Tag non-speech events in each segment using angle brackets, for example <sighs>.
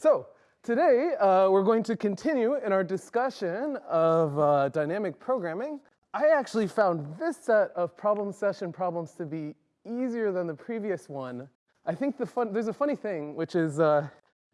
So today uh, we're going to continue in our discussion of uh, dynamic programming. I actually found this set of problem session problems to be easier than the previous one. I think the fun, there's a funny thing, which is uh,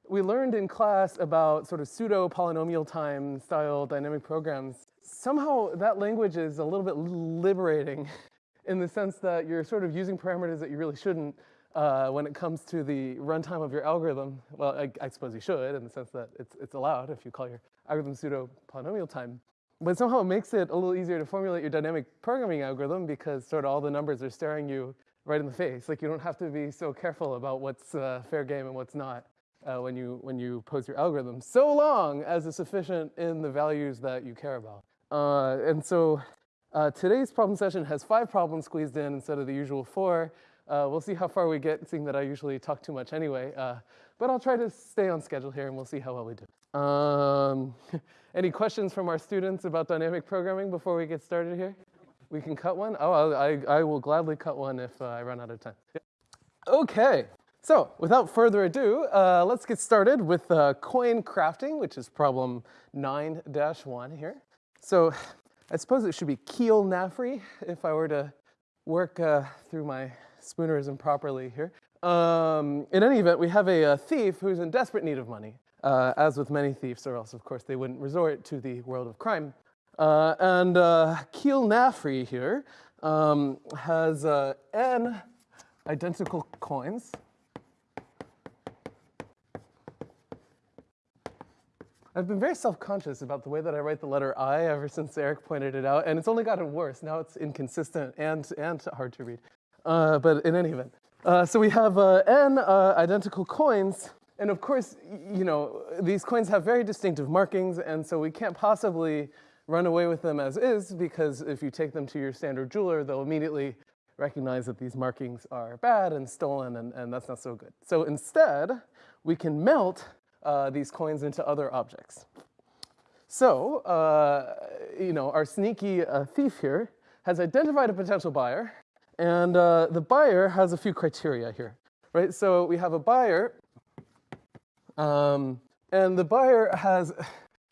we learned in class about sort of pseudo polynomial time style dynamic programs. Somehow that language is a little bit liberating <laughs> in the sense that you're sort of using parameters that you really shouldn't uh, when it comes to the runtime of your algorithm. Well, I, I, suppose you should in the sense that it's, it's allowed if you call your algorithm pseudo polynomial time. But somehow it makes it a little easier to formulate your dynamic programming algorithm because sort of all the numbers are staring you right in the face. Like you don't have to be so careful about what's uh, fair game and what's not uh, when, you, when you pose your algorithm, so long as it's sufficient in the values that you care about. Uh, and so uh, today's problem session has five problems squeezed in instead of the usual four. Uh, we'll see how far we get, seeing that I usually talk too much anyway. Uh, but I'll try to stay on schedule here, and we'll see how well we do. Um, <laughs> any questions from our students about dynamic programming before we get started here? We can cut one? Oh, I, I will gladly cut one if uh, I run out of time. Yeah. Okay, so without further ado, uh, let's get started with uh, coin crafting, which is problem 9-1 here. So I suppose it should be Keel Nafri if I were to work uh, through my spoonerism properly here. Um, in any event, we have a, a, thief who's in desperate need of money, uh, as with many thieves, or else, of course, they wouldn't resort to the world of crime. Uh, and uh, Keel Nafri here um, has uh, n identical coins. I've been very self-conscious about the way that I write the letter I ever since Erik pointed it out, and it's only gotten worse. Now it's inconsistent and, and hard to read. Uh, but in any event. Uh, so we have uh, n uh, identical coins, and of course, you know, these coins have very distinctive markings, and so we can't possibly run away with them as is, because if you take them to your standard jeweler, they'll immediately recognize that these markings are bad and stolen, and, and that's not so good. So instead, we can melt uh, these coins into other objects. So, uh, you know, our sneaky uh, thief here has identified a potential buyer, and uh, the buyer has a few criteria here, right? So we have a buyer, um, and the buyer has,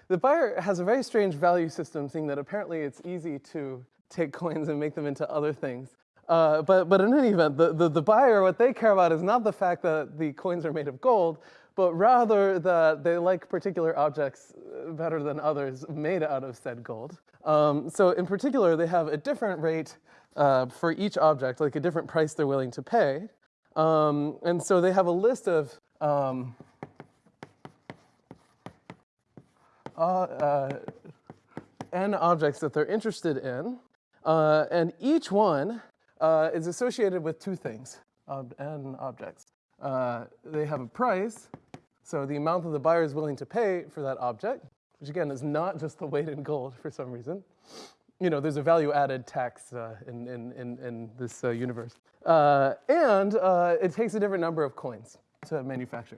the buyer has a very strange value system, seeing that apparently it's easy to take coins and make them into other things. Uh, but, but in any event, the, the, the buyer, what they care about is not the fact that the coins are made of gold, but rather that they like particular objects uh, better than others made out of said gold. Um, so in particular, they have a different rate uh, for each object, like a different price they're willing to pay. Um, and so they have a list of um, uh, uh, n objects that they're interested in, uh, and each one uh, is associated with two things, n objects. Uh, they have a price, so the amount that the buyer is willing to pay for that object, which again is not just the weight in gold for some reason, you know, there's a value added tax uh, in, in, in, in, this uh, universe. Uh, and uh, it takes a different number of coins to manufacture.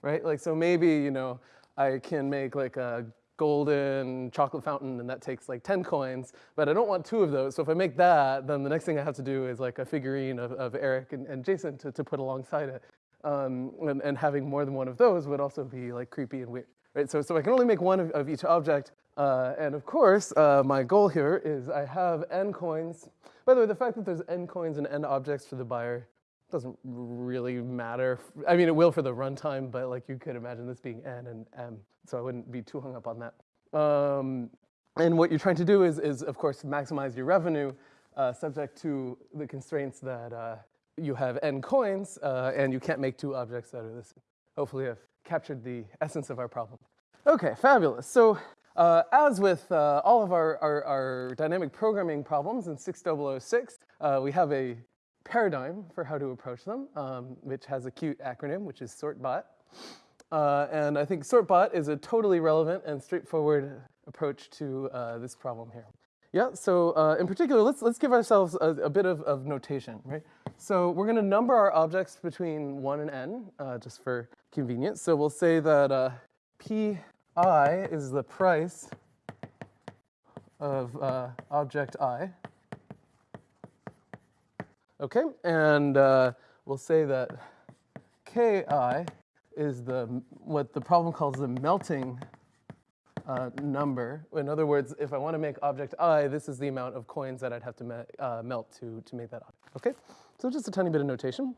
Right? Like, so maybe, you know, I can make like a golden chocolate fountain and that takes like 10 coins, but I don't want two of those. So if I make that, then the next thing I have to do is like a figurine of, of Erik and, and Jason to, to put alongside it. Um, and, and having more than one of those would also be like creepy and weird. Right? So, so I can only make one of, of each object, uh, and of course, uh, my goal here is I have n coins. By the way, the fact that there's n coins and n objects for the buyer doesn't really matter. I mean, it will for the runtime, but like you could imagine this being n and m, so I wouldn't be too hung up on that. Um, and what you're trying to do is, is of course, maximize your revenue uh, subject to the constraints that uh, you have n coins, uh, and you can't make two objects out of this. Hopefully I've captured the <laughs> essence of our problem. Okay, fabulous. So uh, as with uh, all of our, our, our, dynamic programming problems in 6006, uh, we have a paradigm for how to approach them, um, which has a cute acronym, which is SortBot. Uh, and I think SortBot is a totally relevant and straightforward approach to uh, this problem here. Yeah, so uh, in particular, let's, let's give ourselves a, a bit of, of, notation, right? So we're gonna number our objects between one and n, just for convenience. So we'll say that p I is the price of uh, object I. Okay, and uh, we'll say that ki is the what the problem calls the melting uh, number. In other words, if I want to make object i, this is the amount of coins that I'd have to me uh, melt to, to make that object, okay? So just a tiny bit of notation.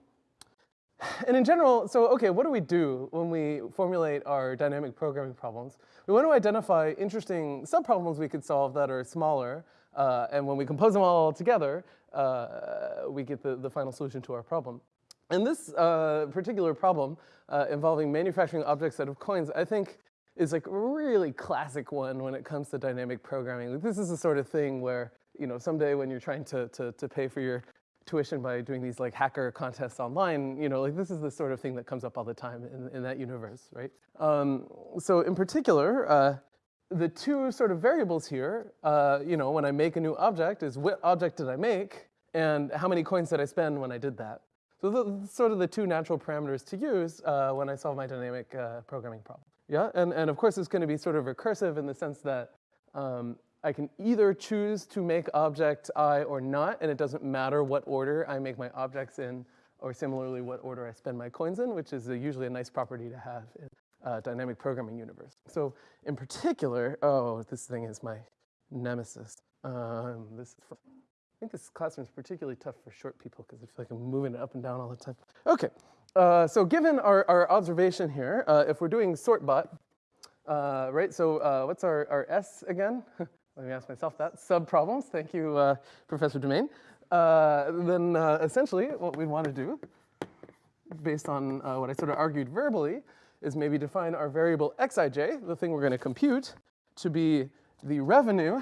And in general, so okay, what do we do when we formulate our dynamic programming problems? We want to identify interesting subproblems we could solve that are smaller, uh, and when we compose them all together, uh, we get the, the final solution to our problem. And this uh, particular problem uh, involving manufacturing objects out of coins, I think is like a really classic one when it comes to dynamic programming. Like this is the sort of thing where, you know, someday when you're trying to, to, to pay for your tuition by doing these like hacker contests online, you know, like this is the sort of thing that comes up all the time in, in that universe, right? Um, so in particular, uh, the two sort of variables here, uh, you know, when I make a new object is what object did I make and how many coins did I spend when I did that. So the, sort of the two natural parameters to use uh, when I solve my dynamic uh, programming problem. Yeah, and, and of course it's going to be sort of recursive in the sense that um, I can either choose to make object i or not, and it doesn't matter what order I make my objects in, or similarly what order I spend my coins in, which is a, usually a nice property to have in uh, dynamic programming universe. So in particular, oh, this thing is my nemesis. Um, this is I think this classroom is particularly tough for short people because I feel like I'm moving it up and down all the time. Okay, uh, so given our, our observation here, uh, if we're doing sortbot, uh, right, so uh, what's our, our S again? <laughs> Let me ask myself that. Subproblems, thank you, uh, Professor Demaine. Then essentially what we want to do, based on what I sort of argued verbally, is maybe define our variable xij, the thing we're going to compute, to be the revenue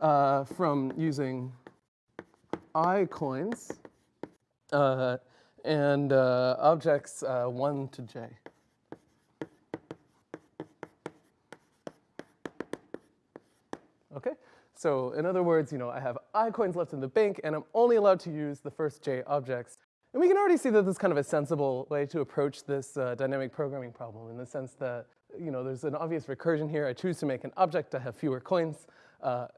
from using i coins uh, and uh, objects uh, 1 to j. Okay, so in other words, you know, I have i coins left in the bank, and I'm only allowed to use the first j objects. And we can already see that this is kind of a sensible way to approach this uh, dynamic programming problem in the sense that, you know, there's an obvious recursion here. I choose to make an object to have fewer coins, uh,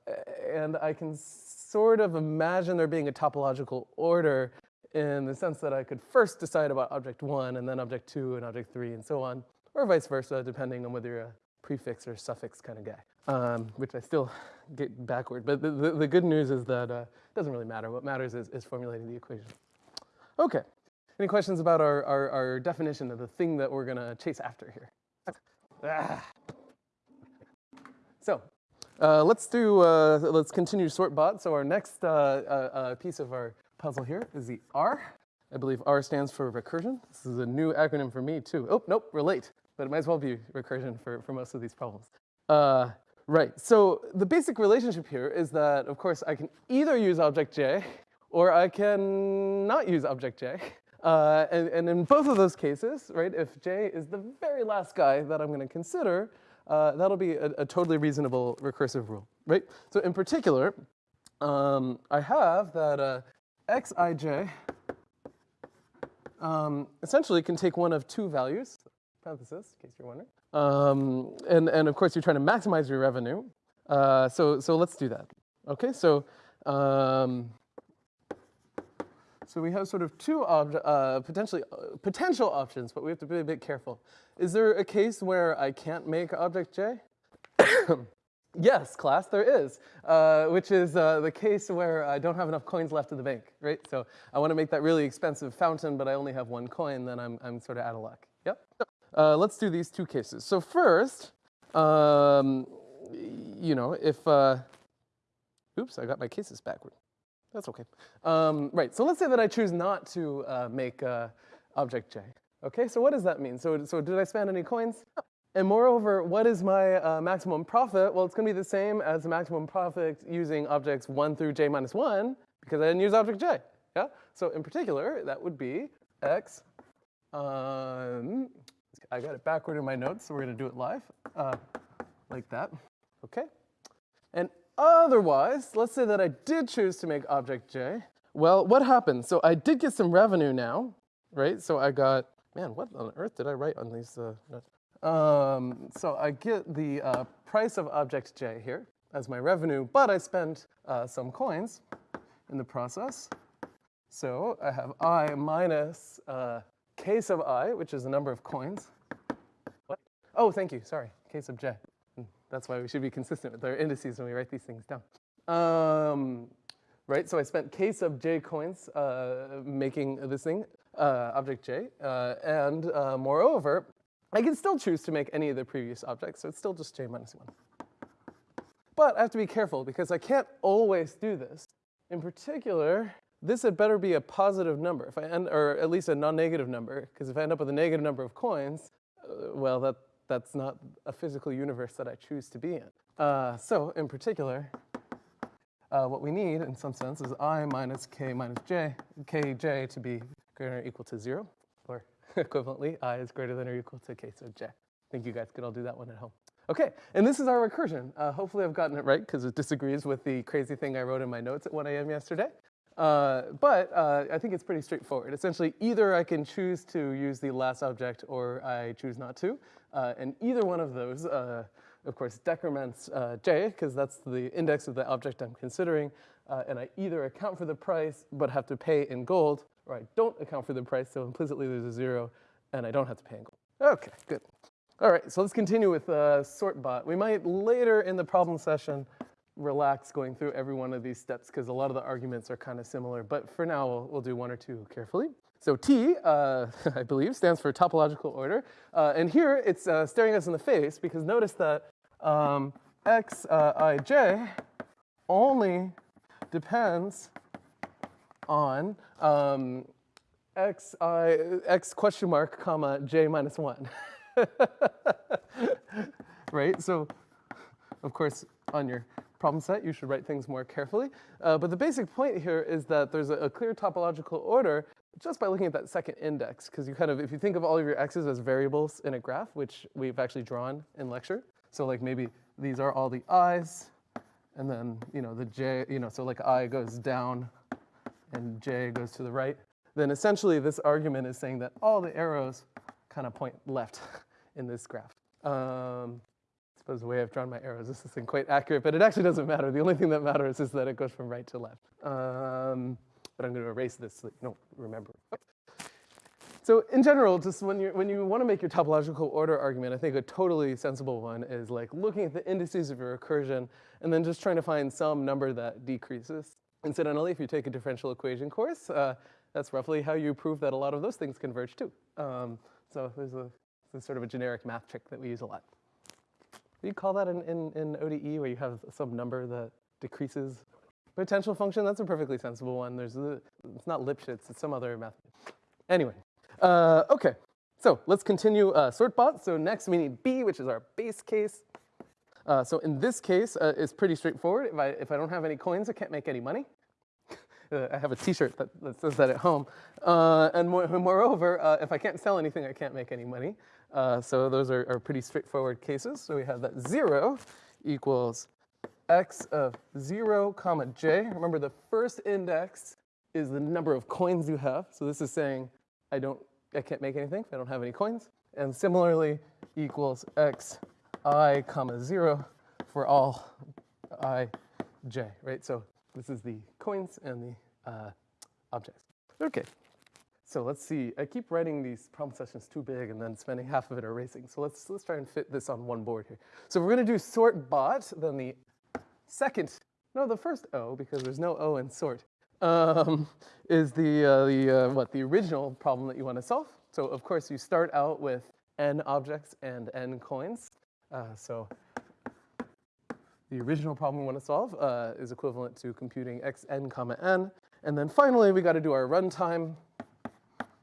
and I can sort of imagine there being a topological order in the sense that I could first decide about object one and then object two and object three and so on, or vice versa, depending on whether you're a prefix or suffix kind of guy, um, which I still get backward. But the, the, the good news is that uh, it doesn't really matter. What matters is, is formulating the equation. Okay, any questions about our, our, our definition of the thing that we're gonna chase after here? Ah. So uh, let's do, uh, let's continue sort bot. So our next uh, uh, uh piece of our puzzle here is the R. I believe R stands for recursion. This is a new acronym for me too. Oh, nope, relate, but it might as well be recursion for, for most of these problems. Uh, right, so the basic relationship here is that, of course, I can either use object J or I can not use object J. Uh, and, and, in both of those cases, right, if J is the very last guy that I'm gonna consider, uh, that'll be a, a, totally reasonable recursive rule, right? So in particular, um, I have that uh, xij um, essentially can take one of two values, parenthesis, in case you're wondering. Um, and, and of course, you're trying to maximize your revenue. Uh, so, so let's do that. Okay, so, um, so we have sort of two uh, potentially uh, potential options, but we have to be a bit careful. Is there a case where I can't make object J? <coughs> <coughs> <coughs> Yes, class, there is, uh, which is uh, the case where I don't have enough coins left in the bank, right? So I want to make that really expensive fountain, but I only have one coin, then I'm, I'm sort of out of luck. Yep. Uh, let's do these two cases. So first, um, you know, if, uh, oops, I got my cases backward. That's okay. Um, right, so let's say that I choose not to uh, make uh, object J. Okay, so what does that mean? So, so did I spend any coins? And moreover, what is my uh, maximum profit? Well, it's going to be the same as the maximum profit using objects 1 through j minus 1 because I didn't use object j. Yeah? So in particular, that would be x. Um, I got it backward in my notes, so we're going to do it live uh, like that. Okay? And otherwise, let's say that I did choose to make object j. Well, what happened? So I did get some revenue now, right? So I got, man, what on earth did I write on these uh, notes? Um, so I get the uh, price of object j here as my revenue, but I spent uh, some coins in the process. So I have i minus uh, sub i, which is the number of coins. What? Oh, thank you. Sorry, k sub j. Hmm, That's why we should be consistent with our indices when we write these things down. Um, right, so I spent k sub j coins uh, making this thing, uh, object j, uh, and uh, moreover, I can still choose to make any of the previous objects, so it's still just j minus 1. But I have to be careful because I can't always do this. In particular, this had better be a positive number, if I end, or at least a non-negative number, because if I end up with a negative number of coins, uh, well, that, that's not a physical universe that I choose to be in. Uh, so in particular, uh, what we need, in some sense, is i minus k minus j, kj to be greater or equal to 0, or <laughs> equivalently, i is greater than or equal to k sub j. I think you guys could all do that one at home. Okay, and this is our recursion. Uh, hopefully I've gotten it right because it disagrees with the crazy thing I wrote in my notes at 1 a.m. yesterday. Uh, but uh, I think it's pretty straightforward. Essentially, either I can choose to use the last object or I choose not to. Uh, and either one of those, uh, of course, decrements uh, j, because that's the index of the object I'm considering. And I either account for the price but have to pay in gold, or I don't account for the price, so implicitly there's a zero, and I don't have to pay in. Okay, good. All right, so let's continue with uh, sortbot. We might later in the problem session relax going through every one of these steps because a lot of the arguments are kind of similar, but for now we'll, we'll do one or two carefully. So T, uh, <laughs> I believe, stands for topological order. Uh, and here it's uh, staring us in the face because notice that um, x uh, i j only depends on um, x i x question mark comma j minus 1. <laughs> right? So, of course, on your problem set, you should write things more carefully. Uh, but the basic point here is that there's a, a, clear topological order just by looking at that second index, because you kind of, if you think of all of your x's as variables in a graph, which we've actually drawn in lecture, so like maybe these are all the i's, and then, you know, the j, you know, so like i goes down and j goes to the right, then essentially this argument is saying that all the arrows kind of point left <laughs> in this graph. Um, I suppose the way I've drawn my arrows, this isn't quite accurate, but it actually doesn't matter. The only thing that matters is that it goes from right to left. Um, but I'm going to erase this so you don't remember. So in general, just when you when you want to make your topological order argument, I think a totally sensible one is like looking at the indices of your recursion and then just trying to find some number that decreases. Incidentally, if you take a differential equation course, uh, that's roughly how you prove that a lot of those things converge too. Um, so there's a this is sort of a generic math trick that we use a lot. You call that in, in, in ODE where you have some number that decreases? Potential function, that's a perfectly sensible one. There's a, it's not Lipschitz, it's some other math. Anyway, uh, okay. So let's continue uh, sortbot. So next we need B, which is our base case. Uh, so in this case, uh, it's pretty straightforward. If I, if I don't have any coins, I can't make any money. Uh, I have a t-shirt that, that, says that at home. Uh, and more, <laughs> moreover, uh, if I can't sell anything, I can't make any money. Uh, so those are, are, pretty straightforward cases. So we have that 0 equals x of 0 comma j. Remember, the first index is the number of coins you have. So this is saying I, don't, I can't make anything if I don't have any coins. And similarly, equals x i comma 0 for all i j, right? So this is the coins and the uh, objects. Okay, so let's see. I keep writing these problem sessions too big and then spending <laughs> half of it erasing. So let's, let's try and fit this on one board here. So we're going to do sort bot, then the second, no, the first O, because there's no O in sort, um, is the, uh, the uh, what, the original problem that you want to solve. So of course you start out with n objects and n coins. Uh, so the original problem we want to solve uh, is equivalent to computing xn comma n. And then finally, we got to do our runtime.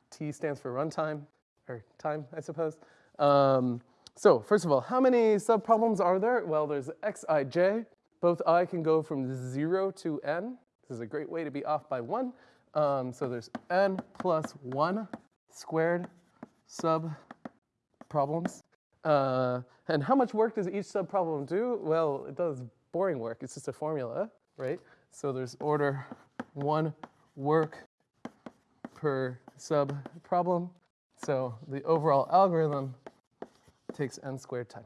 T stands for runtime, or time, I suppose. Um, so first of all, how many subproblems are there? Well, there's xij. Both i can go from 0 to n. This is a great way to be off by 1. Um, so there's n plus 1 squared sub problems. Uh, and how much work does each subproblem do? Well, it does boring work. It's just a formula, right? So there's order one work per subproblem. So the overall algorithm takes n squared time.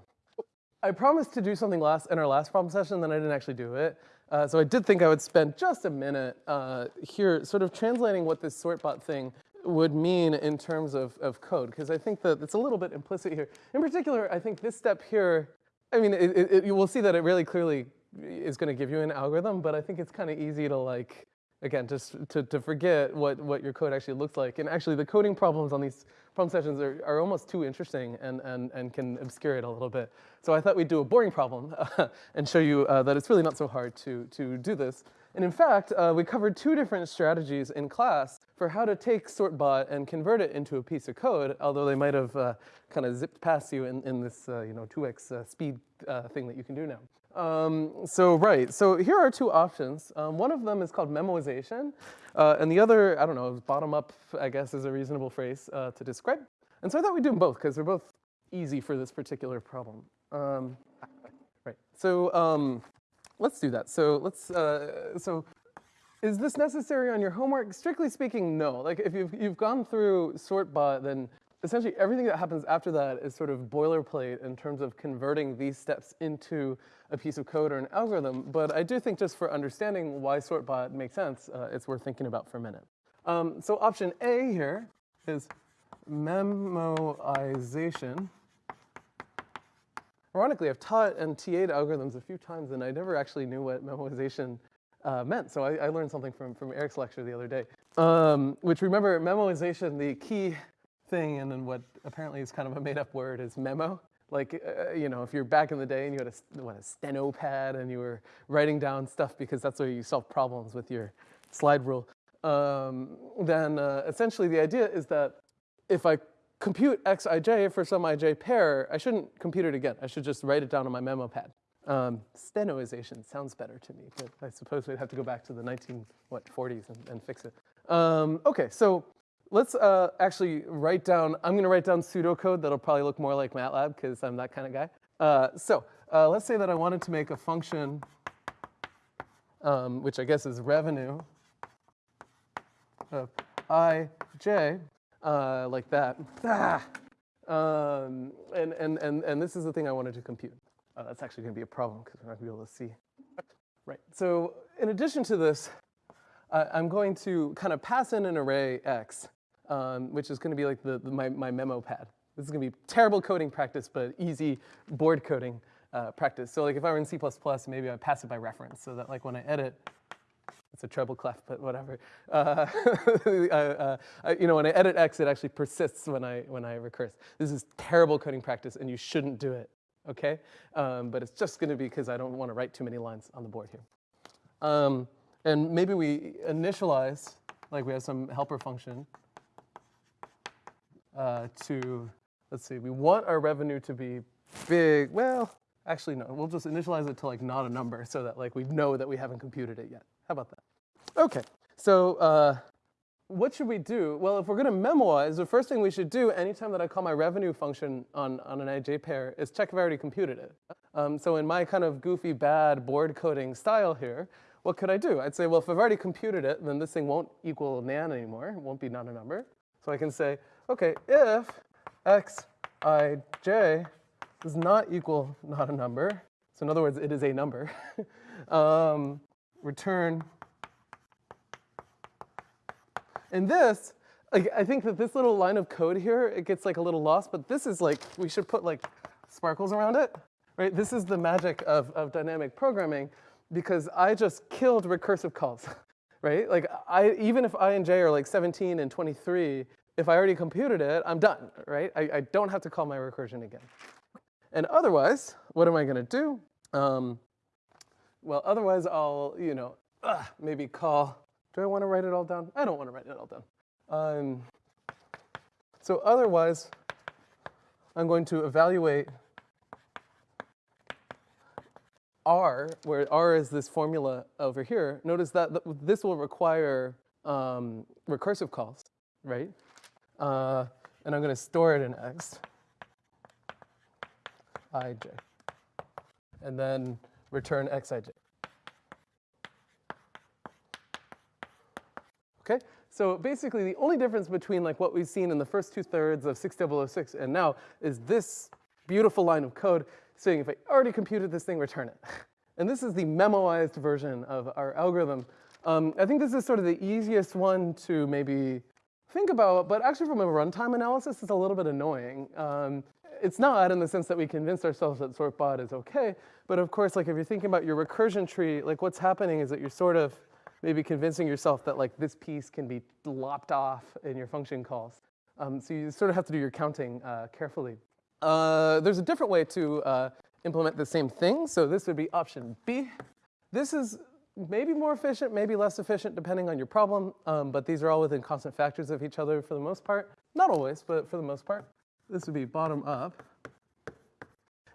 I promised to do something last in our last problem session, then I didn't actually do it. Uh, so I did think I would spend just a minute uh, here sort of translating what this sortbot thing would mean in terms of, of code, because I think that it's a little bit implicit here. In particular, I think this step here, I mean, it, it, you will see that it really clearly is going to give you an algorithm, but I think it's kind of easy to like, again, just to, to forget what, what your code actually looks like. And actually, the coding problems on these problem sessions are, are almost too interesting and, and, and can obscure it a little bit. So I thought we'd do a boring problem <laughs> and show you uh, that it's really not so hard to, to do this. And in fact, uh, we covered two different strategies in class for how to take sortbot and convert it into a piece of code, although they might have uh, kind of zipped past you in, in this uh, you know, 2x uh, speed uh, thing that you can do now. Um, so right, so here are two options. Um, one of them is called memoization, uh, and the other, I don't know, bottom up, I guess is a reasonable phrase to describe. And so I thought we'd do them both because they're both easy for this particular problem. Um, right, so um, let's do that. So let's, uh, so is this necessary on your homework? Strictly speaking, no. Like if you've, you've gone through sort sortbot, then essentially everything that happens after that is sort of boilerplate in terms of converting these steps into a piece of code or an algorithm. But I do think just for understanding why sort sortbot makes sense, uh, it's worth thinking about for a minute. Um, so option A here is memoization. Ironically, I've taught and TA'd algorithms a few times, and I never actually knew what memoization uh, meant. So I, I, learned something from, from Erik's lecture the other day. Um, which remember, memoization, the key thing, and then what apparently is kind of a made-up word is memo. Like, uh, you know, if you're back in the day and you had a, what, a steno pad and you were writing down stuff because that's where you solve problems with your slide rule, um, then uh, essentially the idea is that if I compute xij for some ij pair, I shouldn't compute it again. I should just write it down on my memo pad. Um, stenoization sounds better to me, but I suppose we'd have to go back to the 19, what, 40s and, and fix it. Um, okay, so let's uh, actually write down, I'm gonna write down pseudocode that'll probably look more like MATLAB because I'm that kind of guy. Uh, so uh, let's say that I wanted to make a function, um, which I guess is revenue of ij, uh, like that. Ah. Um, and, and, and, and this is the thing I wanted to compute. Uh, that's actually gonna be a problem because we're not gonna be able to see. Right, so in addition to this, uh, I'm going to kind of pass in an array x um, which is going to be like the, the, my, my memo pad. This is going to be terrible coding practice, but easy board coding uh, practice. So like if I were in C++, maybe I pass it by reference so that like when I edit, it's a treble clef, but whatever. Uh, <laughs> uh, you know, when I edit x, it actually persists when I, when I recurse. This is terrible coding practice, and you shouldn't do it, okay? Um, but it's just going to be because I don't want to write too many lines on the board here. Um, and maybe we initialize, like we have some helper function, uh, to, let's see, we want our revenue to be big. Well, actually, no, we'll just initialize it to like not a number so that like we know that we haven't computed it yet. How about that? Okay, so uh, what should we do? Well, if we're gonna memoize, the first thing we should do anytime that I call my revenue function on, on an IJ pair is check if I already computed it. Um, so in my kind of goofy, bad board coding style here, what could I do? I'd say, well, if I've already computed it, then this thing won't equal nan anymore. It won't be not a number. So I can say, okay, if xij does not equal not a number, so in other words, it is a number, <laughs> um, return. And this, I think that this little line of code here, it gets like a little lost, but this is like, we should put like sparkles around it, right? This is the magic of, of dynamic programming because I just killed recursive calls, <laughs> right? Like I, even if i and j are like 17 and 23, if I already computed it, I'm done, right? I, I don't have to call my recursion again. And otherwise, what am I gonna do? Um, well, otherwise I'll, you know, uh, maybe call, do I wanna write it all down? I don't wanna write it all down. Um, so otherwise, I'm going to evaluate R, where R is this formula over here. Notice that this will require um, recursive calls, right? uh, and I'm going to store it in x, ij, and then return xij. Okay, so basically the only difference between like what we've seen in the first two thirds of 6006 and now is this beautiful line of code saying if I already computed this thing, return it. <laughs> And this is the memoized version of our algorithm. Um, I think this is sort of the easiest one to maybe think about, but actually from a runtime analysis, it's a little bit annoying. Um, it's not in the sense that we convinced ourselves that sortbot is okay, but of course, like if you're thinking about your recursion tree, like what's happening is that you're sort of maybe convincing yourself that like this piece can be lopped off in your function calls. Um, so you sort of have to do your counting uh, carefully. Uh, there's a different way to uh, implement the same thing. So this would be option B. This is maybe more efficient, maybe less efficient, depending on your problem. Um, but these are all within constant factors of each other for the most part. Not always, but for the most part. This would be bottom up.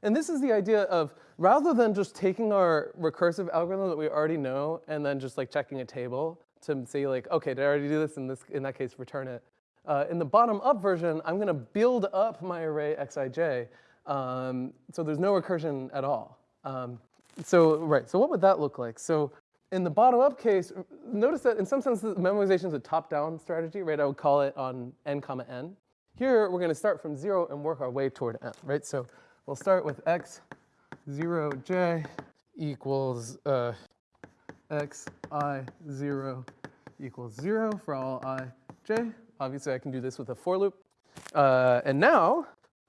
And this is the idea of rather than just taking our recursive algorithm that we already know and then just like checking a table to say like, okay, did I already do this? In, this, in that case, return it. Uh, in the bottom up version, I'm gonna build up my array xij. Um, so there's no recursion at all. Um, so, right, so what would that look like? So in the bottom up case, notice that in some sense, the memoization is a top-down strategy, right? I would call it on n comma n. Here, we're gonna start from zero and work our way toward n, right? So we'll start with x 0j equals uh, x i 0 equals 0 for all i j. Obviously, I can do this with a for loop. Uh, and now,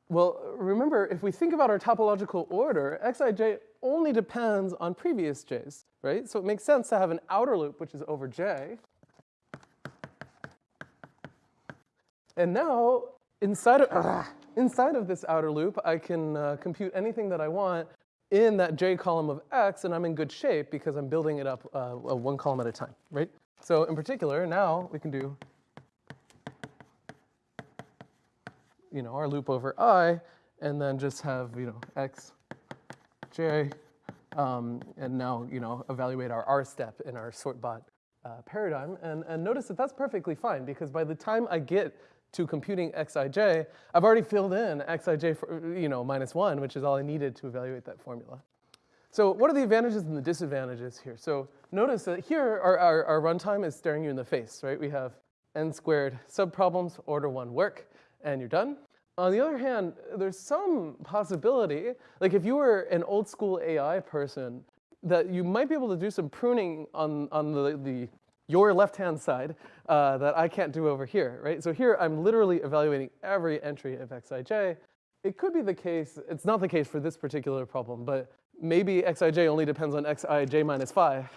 well, remember, if we think about our topological order, xij only depends on previous j's, right? So it makes sense to have an outer loop, which is over j. And now, inside of, uh, <sighs> inside of this outer loop, I can uh, compute anything that I want in that j column of x, and I'm in good shape because I'm building it up uh, one column at a time, right? So in particular, now we can do you know, our loop over i, and then just have, you know, x, j, um, and now, you know, evaluate our r step in our sortbot uh, paradigm. And, and notice that that's perfectly fine because by the time I get to computing xij, I've already filled in xij for, you know, minus one, which is all I needed to evaluate that formula. So what are the advantages and the disadvantages here? So notice that here our, our, our runtime is staring you in the face, right? We have n squared subproblems, order one work, and you're done. On the other hand, there's some possibility, like if you were an old school AI person, that you might be able to do some pruning on, on the, the your left-hand side uh, that I can't do over here, right? So here I'm literally evaluating every entry of xij. It could be the case, it's not the case for this particular problem, but maybe xij only depends on xij minus 5,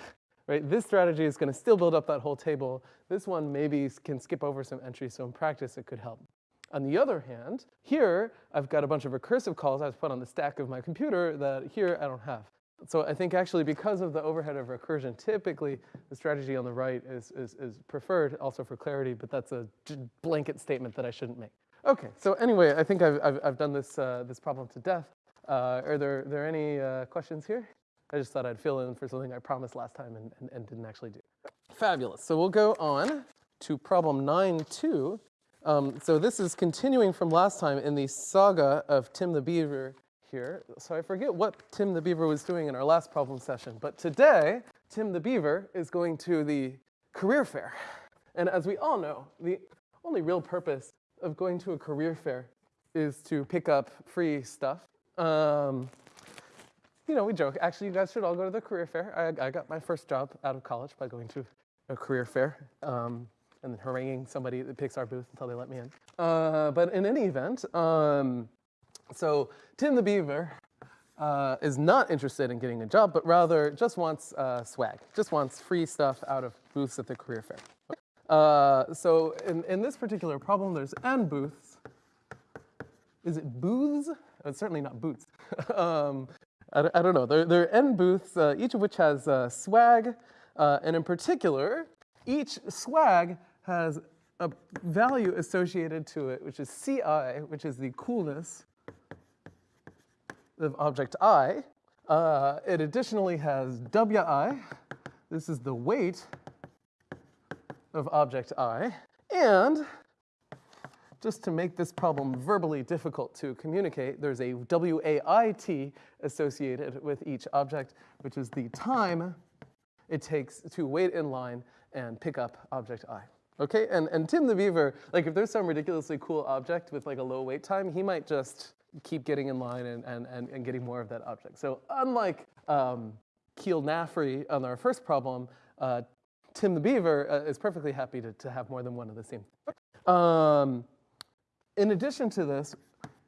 right? This strategy is going to still build up that whole table. This one maybe can skip over some entries, so in practice it could help. On the other hand, here I've got a bunch of recursive calls I've put on the stack of my computer that here I don't have. So I think actually because of the overhead of recursion, typically the strategy on the right is, is, is preferred also for clarity, but that's a blanket statement that I shouldn't make. Okay, so anyway, I think I've, I've, I've done this, uh, this problem to death. Uh, are there, there any uh, questions here? I just thought I'd fill in for something I promised last time and, and, and didn't actually do. Fabulous. So we'll go on to problem 9.2. Um, so this is continuing from last time in the saga of Tim the Beaver here. So I forget what Tim the Beaver was doing in our last problem session, but today, Tim the Beaver is going to the career fair. And as we all know, the only real purpose of going to a career fair is to pick up free stuff. Um, you know, we joke. Actually, you guys should all go to the career fair. I, I got my first job out of college by going to a career fair. Um, and then haranguing somebody that picks our booth until they let me in. Uh, but in any event, um, so Tim the Beaver uh, is not interested in getting a job, but rather just wants uh, swag, just wants free stuff out of booths at the career fair. Uh, so in, in this particular problem, there's n booths. Is it booths? It's certainly not boots. <laughs> um, I, I, don't know. There, there are n booths, uh, each of which has uh, swag, uh, and in particular, each swag has a value associated to it, which is Ci, which is the coolness of object i. Uh, it additionally has Wi, this is the weight of object i. And just to make this problem verbally difficult to communicate, there's a WAIT associated with each object, which is the time it takes to wait in line and pick up object i. Okay, and, and Tim the Beaver, like if there's some ridiculously cool object with like a low wait time, he might just keep getting in line and, and, and, and getting more of that object. So unlike um, Keel Nafri on our first problem, uh, Tim the Beaver uh, is perfectly happy to, to have more than one of the same. Um, in addition to this,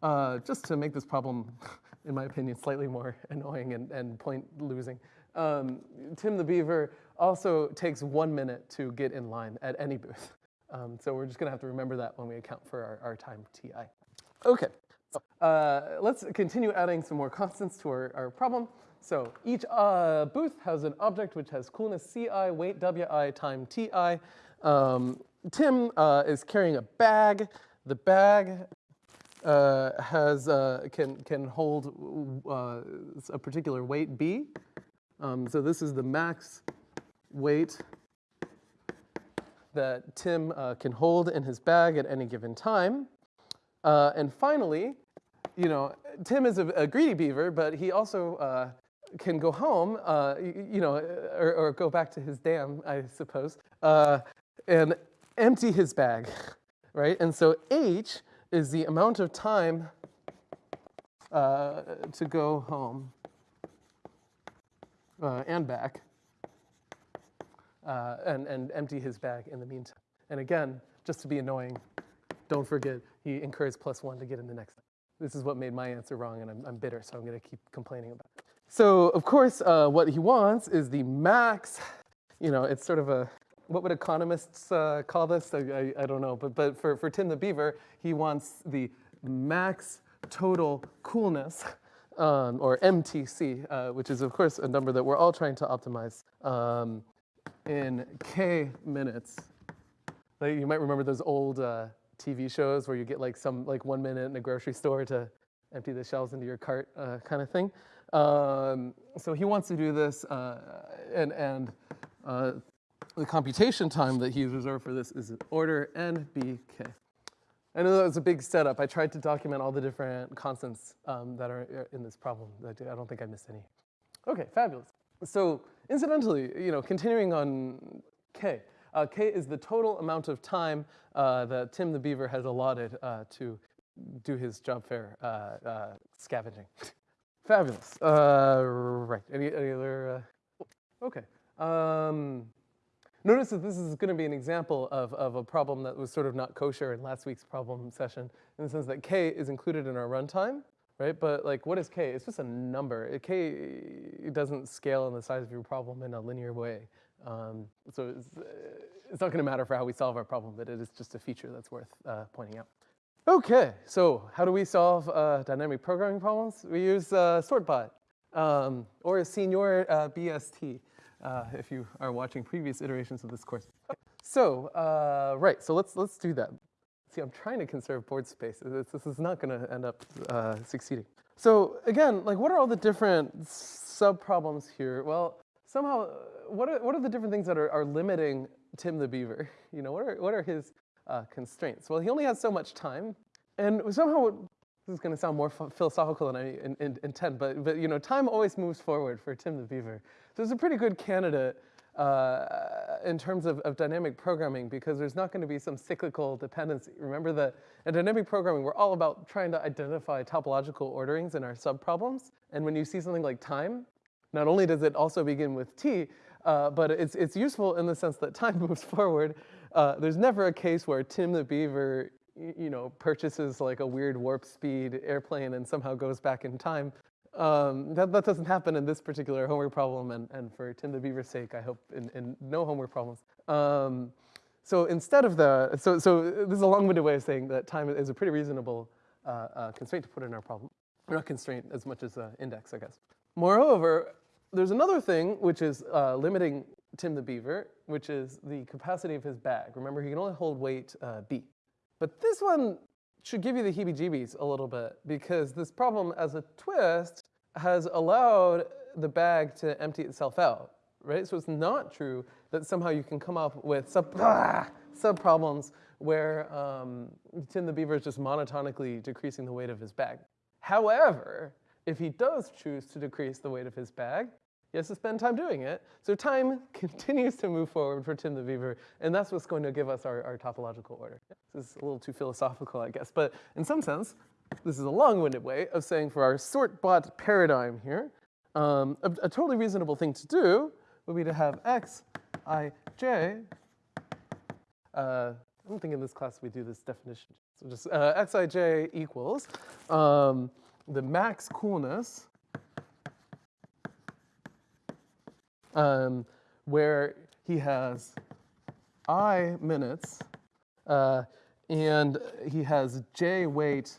uh, just to make this problem, <laughs> in my opinion, slightly more <laughs> annoying and, and point losing, um, Tim the Beaver also takes one minute to get in line at any booth. <laughs> Um, so we're just gonna have to remember that when we account for our, our time TI. Okay, uh, let's continue adding some more constants to our, our problem. So each uh, booth has an object which has coolness Ci, weight Wi, time Ti. Um, Tim uh, is carrying a bag. The bag uh, has, uh, can, can hold a particular weight B. Um, so this is the max weight that Tim can hold in his bag at any given time. And finally, you know, Tim is a, a, greedy beaver, but he also uh, can go home, uh, you, you, know, or, or, go back to his dam, I suppose, uh, and empty his bag, <laughs> right? And so H is the amount of time uh, to go home and back uh, and, and empty his bag in the meantime. And again, just to be annoying, don't forget he incurs plus one to get in the next. This is what made my answer wrong, and I'm, I'm bitter, so I'm going to keep complaining about it. So, of course, uh, what he wants is the max, you know, it's sort of a, what would economists uh, call this? I, I, I, don't know, but, but for, for Tim the Beaver, he wants the max total coolness, um, or MTC, uh, which is, of course, a number that we're all trying to optimize. Um, in K minutes. Like you might remember those old uh, TV shows where you get like some like one minute in a grocery store to empty the shelves into your cart uh, kind of thing. Um, so he wants to do this, uh, and, and uh, the computation time that he's reserved for this is order NBK. I know that was a big setup. I tried to document all the different constants um, that are uh, in this problem. I don't think I missed any. Okay, fabulous. So incidentally, you know, continuing on K, uh, K is the total amount of time uh, that Tim the Beaver has allotted uh, to do his job fair uh, uh, scavenging. <laughs> Fabulous. Uh, right, any, any other, okay. Um, notice that this is gonna be an example of, of a problem that was sort of not kosher in last week's problem session, in the sense that K is included in our runtime, right? But like, what is k? It's just a number. K doesn't scale in the size of your problem in a linear way. Um, so it's, uh, it's not going to matter for how we solve our problem, but it is just a feature that's worth uh, pointing out. Okay, so how do we solve uh, dynamic programming problems? We use uh, sortbot um, or Senior uh, BST uh, if you are watching previous iterations of this course. So, right, so let's, let's do that. See, I'm trying to conserve board space. This, is not going to end up uh, succeeding. So again, like what are all the different sub-problems here? Well, somehow, what are, what are the different things that are, are limiting Tim the Beaver? <laughs> You know, what are, what are his uh, constraints? Well, he only has so much time. And somehow, this is going to sound more philosophical than I in, in, intend, but, but you know, time always moves forward for Tim the Beaver. So it's a pretty good candidate uh, in terms of, of, dynamic programming because there's not going to be some cyclical dependency. Remember that in dynamic programming, we're all about trying to identify topological orderings in our subproblems. And when you see something like time, not only does it also begin with t, uh, but it's, it's useful in the sense that time <laughs> moves forward. Uh, there's never a case where Tim the Beaver you know, purchases like a weird warp speed airplane and somehow goes back in time. Um, that, that doesn't happen in this particular homework problem, and, and for Tim the Beaver's sake, I hope in, in no homework problems. Um, so instead of the, so, so this is a long-winded way of saying that time is a pretty reasonable uh, uh, constraint to put in our problem. Not constraint as much as index, I guess. Moreover, there's another thing which is uh, limiting Tim the Beaver, which is the capacity of his bag. Remember, he can only hold weight uh, B. But this one should give you the heebie-jeebies a little bit because this problem as a twist has allowed the bag to empty itself out, right? So it's not true that somehow you can come up with sub, ah, sub problems where um, Tim the Beaver is just monotonically decreasing the weight of his bag. However, if he does choose to decrease the weight of his bag, he has to spend time doing it. So time <laughs> continues to move forward for Tim the Beaver, and that's what's going to give us our, our topological order. This is a little too philosophical, I guess, but in some sense, this is a long-winded way of saying for our sort bot paradigm here, Um, a, a totally reasonable thing to do would be to have x, i, j. Uh, I don't think in this class we do this definition. So just uh, xij equals um, the max coolness um, where he has i minutes uh, and he has j weight.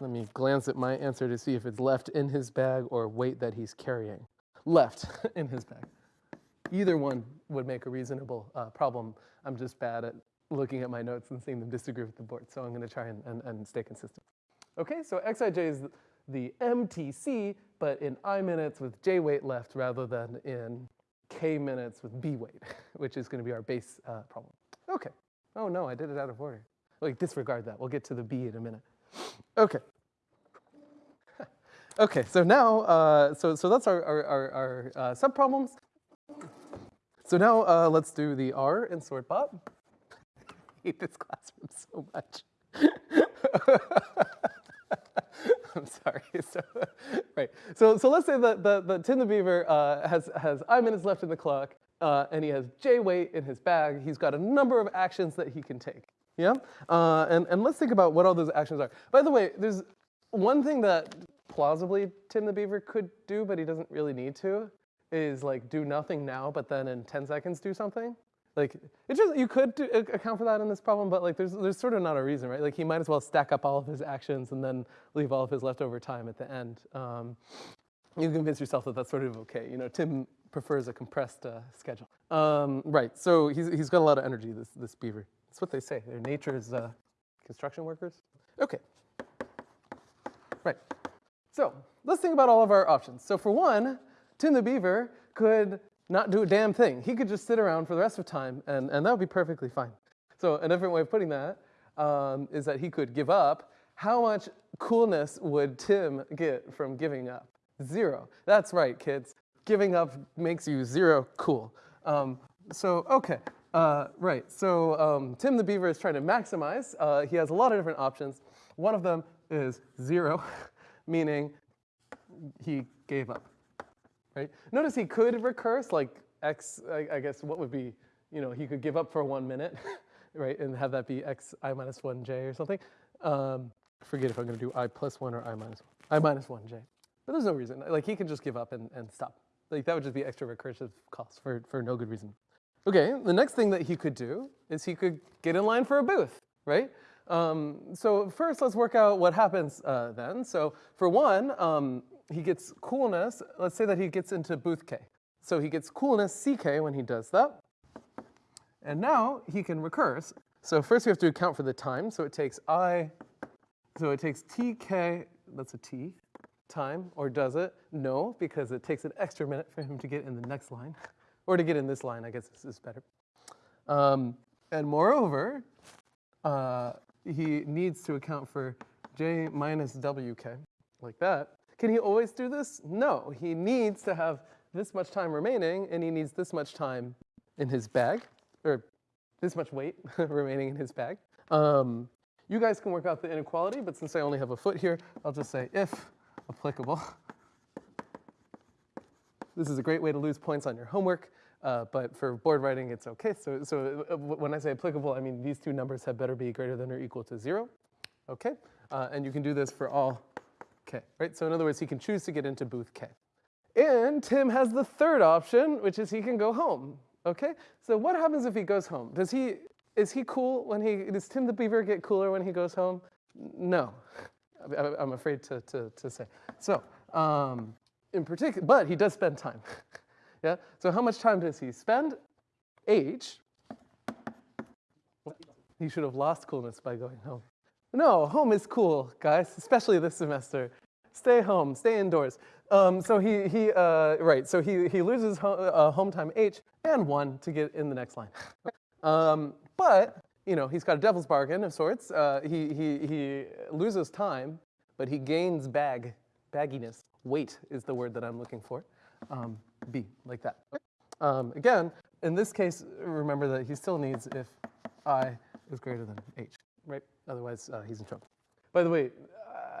Let me glance at my answer to see if it's left in his bag or weight that he's carrying. Left <laughs> in his bag. Either one would make a reasonable uh, problem. I'm just bad at looking at my notes and seeing them disagree with the board, so I'm going to try and, and, and stay consistent. Okay, so xij is the MTC, but in I minutes with J weight left rather than in K minutes with B weight, <laughs> which is going to be our base uh, problem. Okay. Oh no, I did it out of order. Like disregard that. We'll get to the B in a minute. Okay. <laughs> okay, so now, uh, so, so that's our, our, our, our uh, subproblems. So now uh, let's do the R in SortBot. <laughs> I hate this classroom so much. <laughs> I'm sorry. <laughs> So, right. So, so let's say that, the, that Tim the Beaver uh, has, has I minutes left in the clock, uh, and he has J weight in his bag. He's got a number of actions that he can take. Yeah? Uh, and, and let's think about what all those actions are. By the way, there's one thing that plausibly Tim the Beaver could do, but he doesn't really need to, is like do nothing now, but then in 10 seconds do something. Like, it just, you could do, account for that in this problem, but like there's, there's sort of not a reason, right? Like he might as well stack up all of his actions and then leave all of his leftover time at the end. Um, you convince yourself that that's sort of okay. You know, Tim prefers a compressed uh, schedule. Um, right, so he's, he's got a lot of energy, this, this beaver. That's what they say. Their nature is uh, construction workers. Okay, right. So let's think about all of our options. So for one, Tim the beaver could not do a damn thing. He could just sit around for the rest of time, and, and that would be perfectly fine. So a different way of putting that um, is that he could give up. How much coolness would Tim get from giving up? Zero. That's right, kids. Giving up makes you zero cool. Um, so, okay, uh, right. So um, Tim the Beaver is trying to maximize. Uh, he has a lot of different options. One of them is zero, <laughs> meaning he gave up right? Notice he could recurse, like x, I, I guess what would be, you know, he could give up for one minute, <laughs> right, and have that be x i minus 1j or something. Um, forget if I'm going to do i plus 1 or i minus 1, i minus 1j. But there's no reason. Like, he can just give up and, and stop. Like, that would just be extra recursive cost for, for no good reason. Okay, the next thing that he could do is he could get in line for a booth, right? Um, so first, let's work out what happens uh, then. So for one, um, he gets coolness, let's say that he gets into booth K. So he gets coolness CK when he does that. And now he can recurse. So first we have to account for the time. So it takes I, so it takes TK, that's a T, time, or does it? No, because it takes an extra minute for him to get in the next line. <laughs> or to get in this line, I guess this is better. Um, and moreover, uh, he needs to account for J minus WK, like that. Can he always do this? No, he needs to have this much time remaining and he needs this much time in his bag, or this much weight <laughs> remaining in his bag. Um, you guys can work out the inequality, but since I only have a foot here, I'll just say if applicable. This is a great way to lose points on your homework, uh, but for board writing, it's okay. So, so uh, when I say applicable, I mean these two numbers had better be greater than or equal to zero. Okay, uh, and you can do this for all K, right? So in other words, he can choose to get into booth K. And Tim has the third option, which is he can go home, okay? So what happens if he goes home? Does he, is he cool when he, does Tim the Beaver get cooler when he goes home? No, I'm afraid to, to, to say. So, um, in particular, but he does spend time, <laughs> yeah? So how much time does he spend? H, he should have lost coolness by going home. No, home is cool, guys, especially this semester. Stay home, stay indoors. Um, so he, he uh, right, so he, he loses home, uh, home time H and one to get in the next line. <laughs> um, but, you know, he's got a devil's bargain of sorts. Uh, he, he, he loses time, but he gains bag, bagginess. Weight is the word that I'm looking for. Um, B, like that. Um, again, in this case, remember that he still needs if I is greater than H, right? Otherwise, uh, he's in trouble. By the way,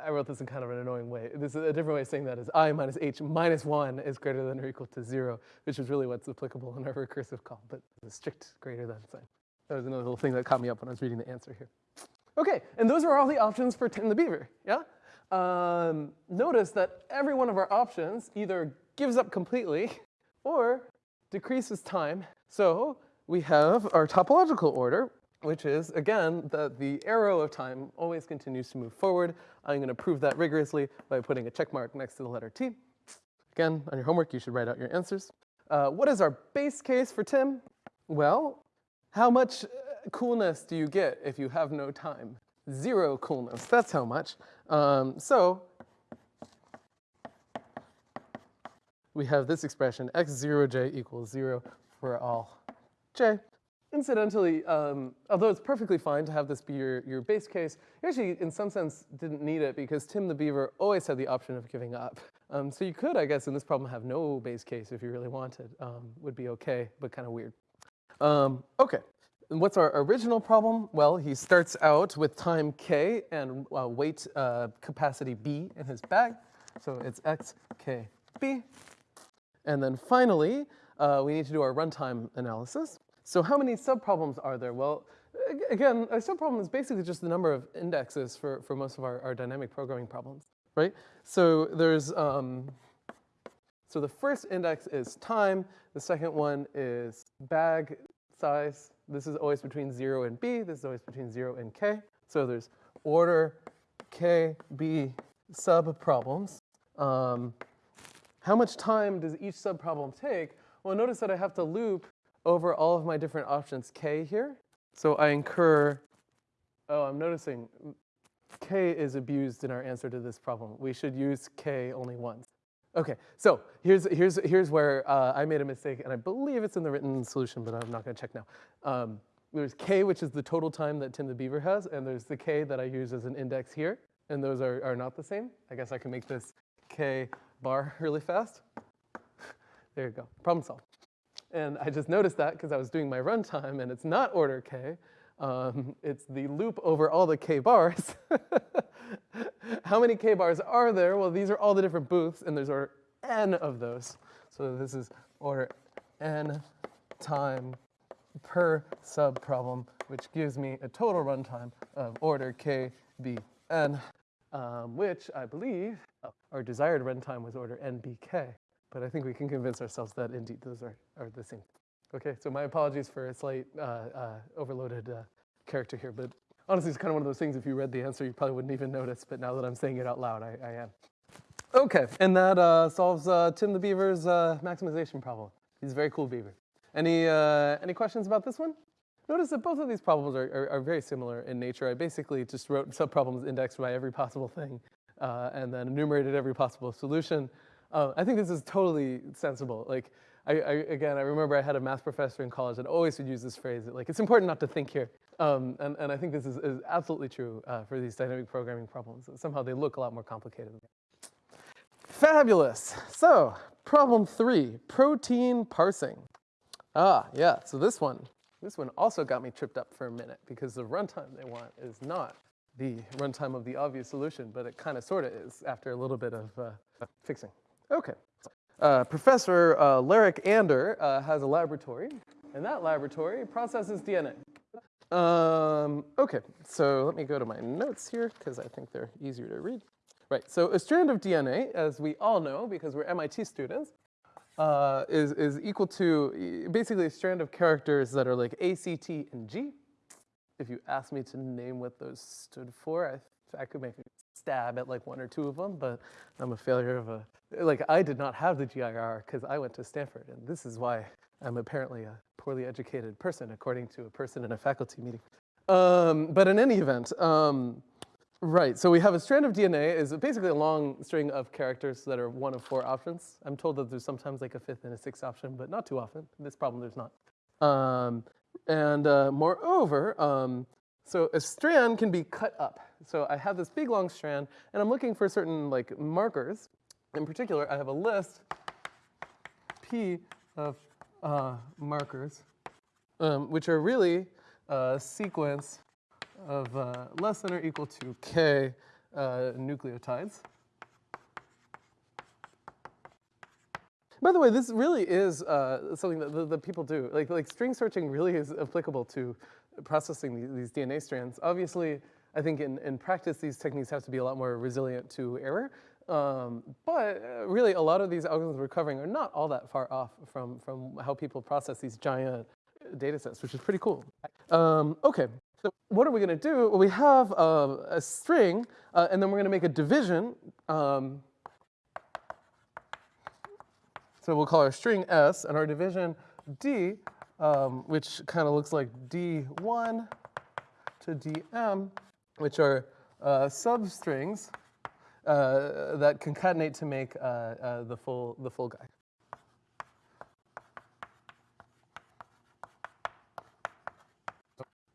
I wrote this in kind of an annoying way. This is a different way of saying that is i minus h minus 1 is greater than or equal to 0, which is really what's applicable in our recursive call, but the strict greater than sign. That was another little thing that caught me up when I was reading the answer here. Okay, and those are all the options for Tim the Beaver, yeah? Um, notice that every one of our options either gives up completely or decreases time. So we have our topological order, which is, again, that the arrow of time always continues to move forward. I'm going to prove that rigorously by putting a check mark next to the letter T. Again, on your homework, you should write out your answers. Uh, what is our base case for Tim? Well, how much uh, coolness do you get if you have no time? Zero coolness, that's how much. Um, so we have this expression, x0j equals 0 for all j. Incidentally, um, although it's perfectly fine to have this be your, your base case, you actually, in some sense, didn't need it because Tim the Beaver always had the option of giving up. Um, so you could, I guess, in this problem have no base case if you really wanted. Um, would be okay, but kind of weird. Um, okay, and what's our original problem? Well, he starts out with time k and uh, weight uh, capacity b in his bag. So it's x, k, b. And then finally, uh, we need to do our runtime analysis. So how many subproblems are there? Well, again, a subproblem is basically just the number of indexes for, for most of our, our dynamic programming problems, right? So there's, um, so the first index is time, the second one is bag size, this is always between 0 and b, this is always between 0 and k. So there's order k, b subproblems. Um, how much time does each subproblem take? Well, notice that I have to loop over all of my different options k here. So I incur, oh, I'm noticing k is abused in our answer to this problem. We should use k only once. Okay, so here's, here's, here's where uh, I made a mistake, and I believe it's in the written solution, but I'm not going to check now. Um, there's k, which is the total time that Tim the Beaver has, and there's the k that I use as an index here, and those are, are not the same. I guess I can make this k bar <laughs> really fast. there you go, problem solved. And I just noticed that because I was doing my runtime and it's not order k. Um, it's the loop over all the k bars. <laughs> How many k bars are there? Well, these are all the different booths and there's order n of those. So this is order n time per sub problem, which gives me a total runtime of order k, b, n, um, which I believe oh, our desired runtime was order n, b, k. But I think we can convince ourselves that indeed those are, are the same. Okay, so my apologies for a slight uh, uh, overloaded uh, character here, but honestly, it's kind of one of those things, if you read the answer, you probably wouldn't even notice, but now that I'm saying it out loud, I, I am. Okay, and that uh, solves uh, Tim the Beaver's uh, maximization problem. He's a very cool beaver. Any, any questions about this one? Notice that both of these problems are, are, are, very similar in nature. I basically just wrote subproblems indexed by every possible thing and then enumerated every possible solution. Uh, I think this is totally sensible. Like, I, I, again, I remember I had a math professor in college that always would use this phrase, like, it's important not to think here. Um, and, and I think this is, is absolutely true uh, for these dynamic programming problems. Somehow they look a lot more complicated. Fabulous. So, problem three, protein parsing. Ah, yeah, so this one, this one also got me tripped up for a minute because the runtime they want is not the runtime of the obvious solution, but it kind of sort of is after a little bit of uh, fixing. Okay. Uh, Professor uh, Ander uh, has a laboratory, and that laboratory processes DNA. Um, okay, so let me go to my notes here because I think they're easier to read. Right, so a strand of DNA, as we all know because we're MIT students, uh, is, is equal to basically a strand of characters that are like A, C, T, and G. If you ask me to name what those stood for, I, I could make stab at like one or two of them, but I'm a failure of a like I did not have the GIR because I went to Stanford, and this is why I'm apparently a poorly educated person, according to a person in a faculty meeting. Um, but in any event, um, right, so we have a strand of DNA is basically a long string of characters that are one of four options. I'm told that there's sometimes like a fifth and a sixth option, but not too often. In this problem, there's not. Um, and uh, moreover, um, so a strand can be cut up. So I have this big long strand, and I'm looking for certain like markers in particular, I have a list P of uh, markers, um, which are really a sequence of uh, less than or equal to K uh, nucleotides. By the way, this really is uh, something that, the, that, people do. Like, like string searching really is applicable to processing these, DNA strands. Obviously, I think in, in practice, these techniques have to be a lot more resilient to error. Um, but uh, really, a lot of these algorithms we're covering are not all that far off from, from how people process these giant data sets, which is pretty cool. Um, okay, so what are we going to do? Well, we have uh, a string, uh, and then we're going to make a division. Um, so we'll call our string s, and our division d, um, which kind of looks like d1 to dm, which are uh, substrings uh, that concatenate to make uh, uh, the full the full guy.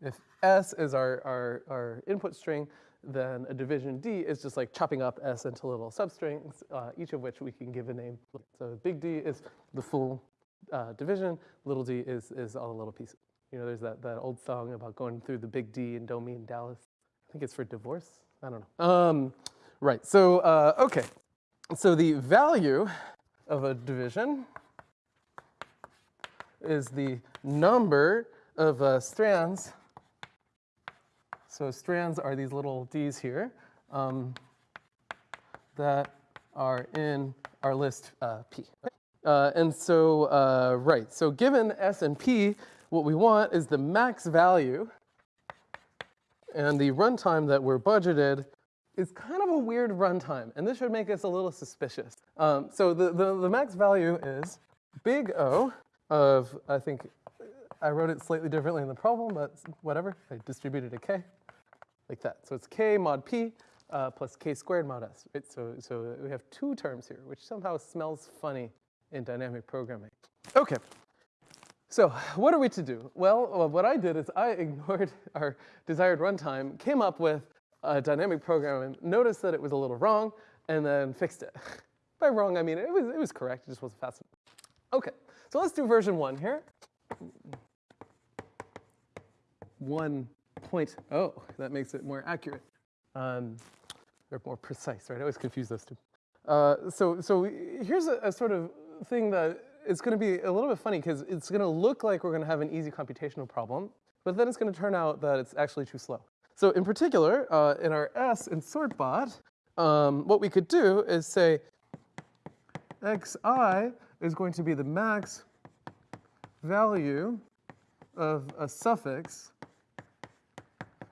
If S is our, our, our input string, then a division D is just like chopping up S into little substrings, uh, each of which we can give a name. So big D is the full uh, division, little d is, is all the little pieces. You know, there's that, that old song about going through the big D in Domi in Dallas. I think it's for divorce. I don't know. Um, right, so, uh, okay. So the value of a division is the number of uh, strands so strands are these little Ds here um, that are in our list uh, P. Uh, and so, uh, right, so given S and P, what we want is the max value and the runtime that we're budgeted is kind of a weird runtime, and this should make us a little suspicious. Um, so the, the, the max value is big O of, I think, I wrote it slightly differently in the problem, but whatever, I distributed a K like that. So it's k mod p uh, plus k squared mod s, right? So, so we have two terms here, which somehow smells funny in dynamic programming. Okay, so what are we to do? Well, what I did is I <laughs> ignored our desired runtime, came up with a dynamic program, and noticed that it was a little wrong, and then fixed it. <laughs> By wrong, I mean it was, it was correct, it just wasn't fast enough. Okay, so let's do version one here. One point, oh, that makes it more accurate. Um, they're more precise, right? I always confuse those two. Uh, so, so here's a, a, sort of thing that it's going to be a little bit funny because it's going to look like we're going to have an easy computational problem, but then it's going to turn out that it's actually too slow. So in particular, uh, in our S in sortbot, um, what we could do is say xi is going to be the max value of a suffix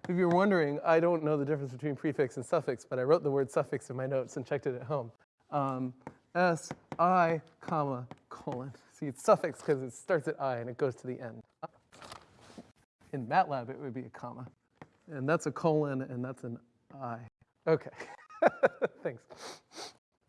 if you're wondering, I don't know the difference between prefix and suffix, but I wrote the word suffix in my notes and checked it at home. Um, S, I, comma, colon. See, it's suffix because it starts at I and it goes to the end. In MATLAB, it would be a comma. And that's a colon and that's an I. Okay, <laughs> thanks.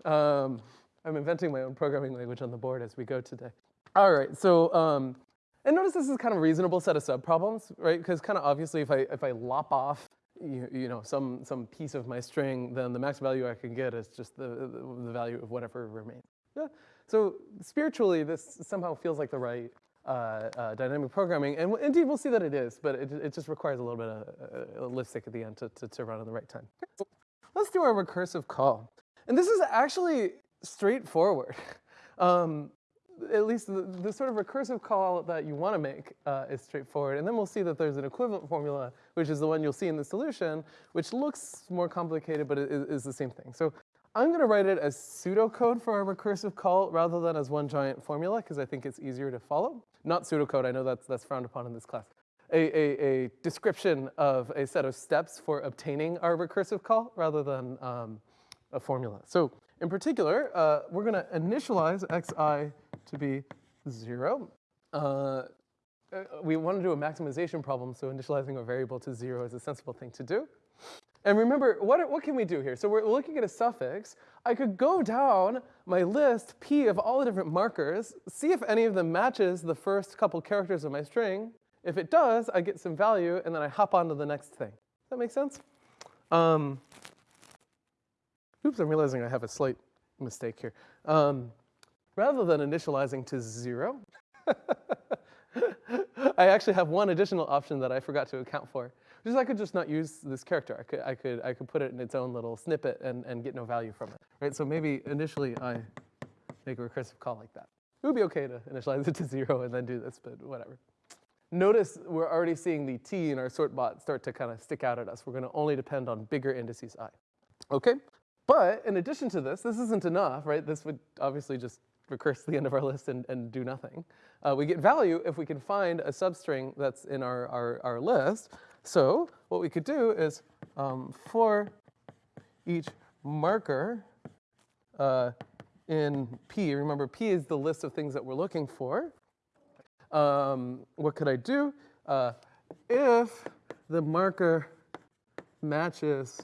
Um, I'm inventing my own programming language on the board as we go today. All right, so um, and notice this is kind of a reasonable set of subproblems, right? Because kind of obviously if I, if I lop off you, you, know, some, some piece of my string, then the max value I can get is just the, the, the value of whatever remains. Yeah. So spiritually, this somehow feels like the right uh, uh, dynamic programming. And indeed, we'll see that it is, but it, it just requires a little bit of a, a lipstick at the end to, to, to run at the right time. Let's do our recursive call. And this is actually straightforward. <laughs> Um, at least the, the, sort of recursive call that you want to make uh, is straightforward. And then we'll see that there's an equivalent formula, which is the one you'll see in the solution, which looks more complicated, but it is, is the same thing. So I'm going to write it as pseudocode for our recursive call rather than as one giant formula, because I think it's easier to follow. Not pseudocode, I know that's, that's frowned upon in this class. A, a, a, description of a set of steps for obtaining our recursive call rather than um, a formula. So in particular, uh, we're going to initialize xi to be zero. Uh, uh, we want to do a maximization problem, so initializing a variable to zero is a sensible thing to do. And remember, what, what can we do here? So we're looking at a suffix. I could go down my list, P, of all the different markers, see if any of them matches the first couple characters of my string. If it does, I get some value, and then I hop on to the next thing. Does that make sense? Um, oops, I'm realizing I have a slight mistake here. Um, rather than initializing to zero, <laughs> I actually have one additional option that I forgot to account for, which is I could just not use this character. I could, I could, I could put it in its own little snippet and, and get no value from it, right? So maybe initially I make a recursive call like that. It would be okay to initialize it to zero and then do this, but whatever. Notice we're already seeing the t in our sort bot start to kind of stick out at us. We're going to only depend on bigger indices i. Okay? But in addition to this, this isn't enough, right? This would obviously just recurse to the end of our list and, and do nothing. Uh, we get value if we can find a substring that's in our, our, our list. So what we could do is um, for each marker uh, in P, remember P is the list of things that we're looking for. Um, what could I do? Uh, if the marker matches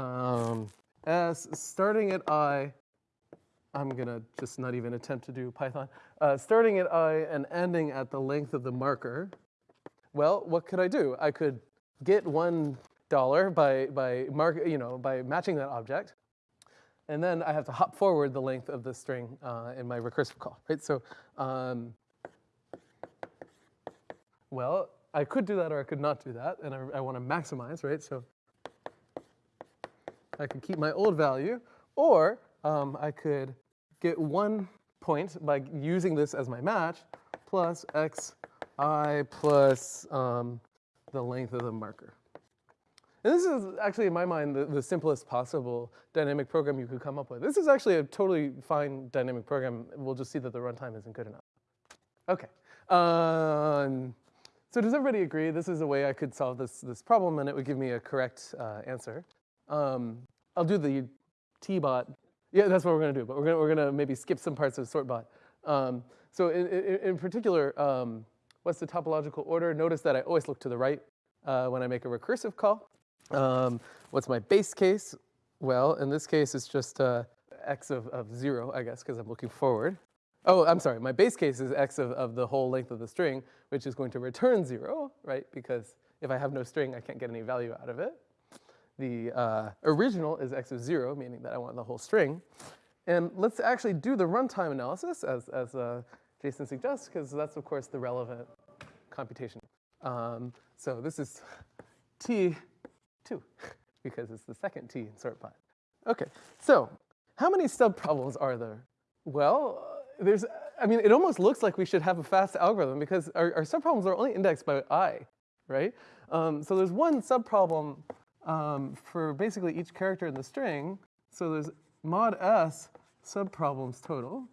um, S starting at I, I'm gonna just not even attempt to do Python, uh, starting at I and ending at the length of the marker, well, what could I do? I could get one dollar by, by, mark, you know, by matching that object, and then I have to hop forward the length of the string uh, in my recursive call, right? So, um, well, I could do that or I could not do that, and I, I want to maximize, right? So I could keep my old value, or um, I could get one point by using this as my match, plus xi plus um, the length of the marker. And this is actually, in my mind, the, the, simplest possible dynamic program you could come up with. This is actually a totally fine dynamic program. We'll just see that the runtime isn't good enough. Okay. Um, so does everybody agree this is a way I could solve this, this problem and it would give me a correct uh, answer? Um, I'll do the T-bot. Yeah, that's what we're going to do, but we're going we're gonna maybe skip some parts of sortbot. Um, so in, in, in particular, um, what's the topological order? Notice that I always look to the right uh, when I make a recursive call. Um, what's my base case? Well, in this case, it's just uh, x of, of 0, I guess, because I'm looking forward. Oh, I'm sorry, my base case is x of, of the whole length of the string, which is going to return 0, right? Because if I have no string, I can't get any value out of it. The uh, original is x of 0, meaning that I want the whole string. And let's actually do the runtime analysis, as, as uh, Jason suggests, because that's, of course, the relevant computation. Um, so this is t two, <laughs> because it's the second t in sortbot. Okay, so how many subproblems are there? Well, there's, I mean, it almost looks like we should have a fast algorithm because our, our subproblems are only indexed by i, right? Um, so there's one subproblem um, for basically each character in the string. So there's mod s subproblems total.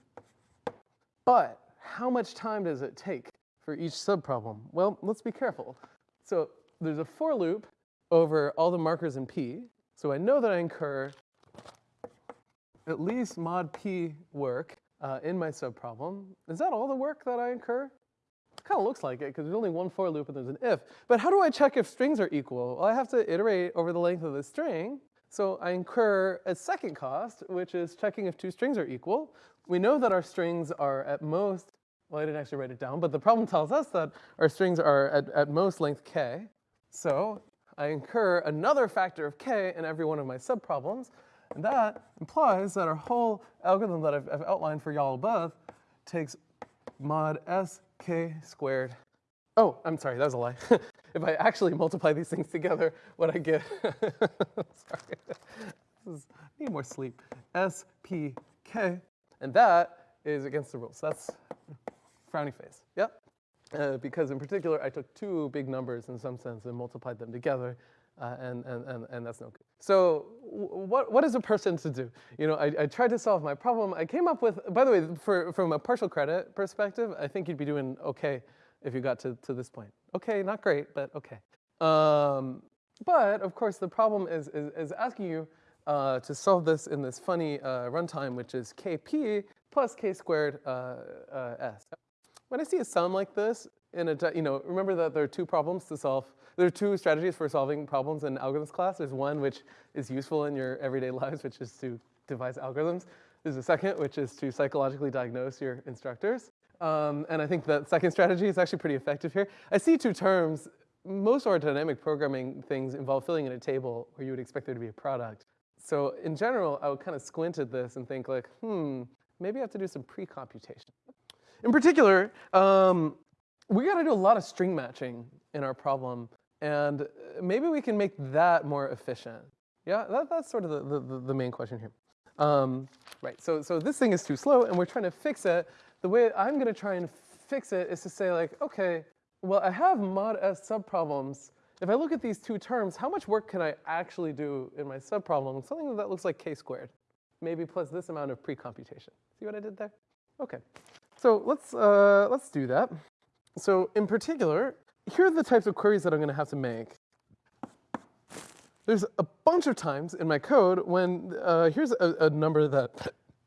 But how much time does it take for each subproblem? Well, let's be careful. So there's a for loop over all the markers in P. So I know that I incur at least mod P work uh, in my subproblem. Is that all the work that I incur? Kind of looks like it because there's only one for loop and there's an if. But how do I check if strings are equal? Well, I have to iterate over the length of the string. So I incur a second cost, which is checking if two strings are equal. We know that our strings are at most, well, I didn't actually write it down, but the problem tells us that our strings are at, at most length k. So I incur another factor of k in every one of my subproblems, and that implies that our whole algorithm that I've, I've outlined for y'all above takes mod sk squared. Oh, I'm sorry, that was a lie. <laughs> if I actually multiply these things together, what I get, <laughs> sorry, is, I need more sleep, spk, and that is against the rules. That's frowny face, yep. Uh, because in particular, I took two big numbers in some sense and multiplied them together, uh, and, and, and, and that's no good. So what, what is a person to do? You know, I, I tried to solve my problem. I came up with, by the way, for, from a partial credit perspective, I think you'd be doing okay if you got to, to this point. Okay, not great, but okay. Um, but of course, the problem is, is, is asking you uh, to solve this in this funny uh, runtime, which is kp plus k squared uh, uh, s. When I see a sum like this, in a, you know, remember that there are two problems to solve. There are two strategies for solving problems in algorithms class. There's one which is useful in your everyday <laughs> lives, which is to devise algorithms. There's a second, which is to psychologically diagnose your instructors. Um, and I think that second strategy is actually pretty effective here. I see two terms. Most of our dynamic programming things involve filling in a table where you would expect there to be a product. So in general, I would kind of squint at this and think like, hmm, maybe I have to do some pre-computation. In particular, um, we got to do a lot of string matching in our problem, and uh, maybe we can make that more efficient. Yeah, that, that's sort of the, the, the main question here. Um, right, so, so this thing is too slow, and we're trying to fix it. The way I'm going to try and fix it is to say like, okay, well, I have mod s subproblems. If I look at these two terms, how much work can I actually do in my subproblem? Something that looks like k squared, maybe plus this amount of pre-computation. See what I did there? Okay, so let's, uh, let's do that. So in particular, here are the types of queries that I'm going to have to make. There's a bunch of times in my code when uh, here's a, a, number that,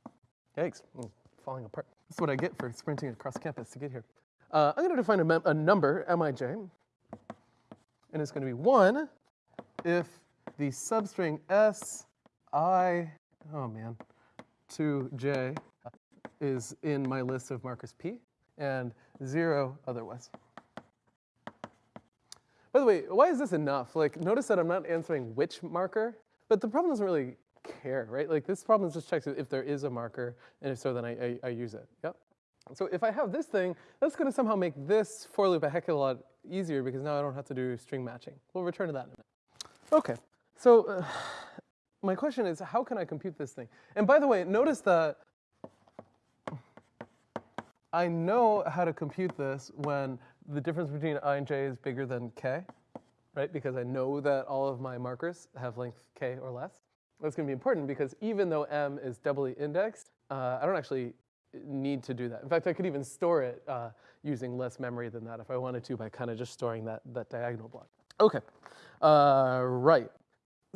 <laughs> yikes, I'm falling apart. That's what I get for sprinting across campus to get here. Uh, I'm going to define a, a number, mij, and it's going to be 1 if the substring s, i, oh man, to j is in my list of markers p, and 0 otherwise. By the way, why is this enough? Like, notice that I'm not answering which marker, but the problem doesn't really care, right? Like, this problem just checks if there is a marker, and if so, then I, I, I use it. Yep. So if I have this thing, that's going to somehow make this for loop a heck of a lot easier because now I don't have to do string matching. We'll return to that in a minute. Okay, so uh, my question is, how can I compute this thing? And by the way, notice that I know how to compute this when the difference between i and j is bigger than k, right? Because I know that all of my markers have length k or less. That's going to be important because even though m is doubly indexed, uh, I don't actually need to do that. In fact, I could even store it uh, using less memory than that if I wanted to by kind of just storing that, that diagonal block. Okay, uh, right.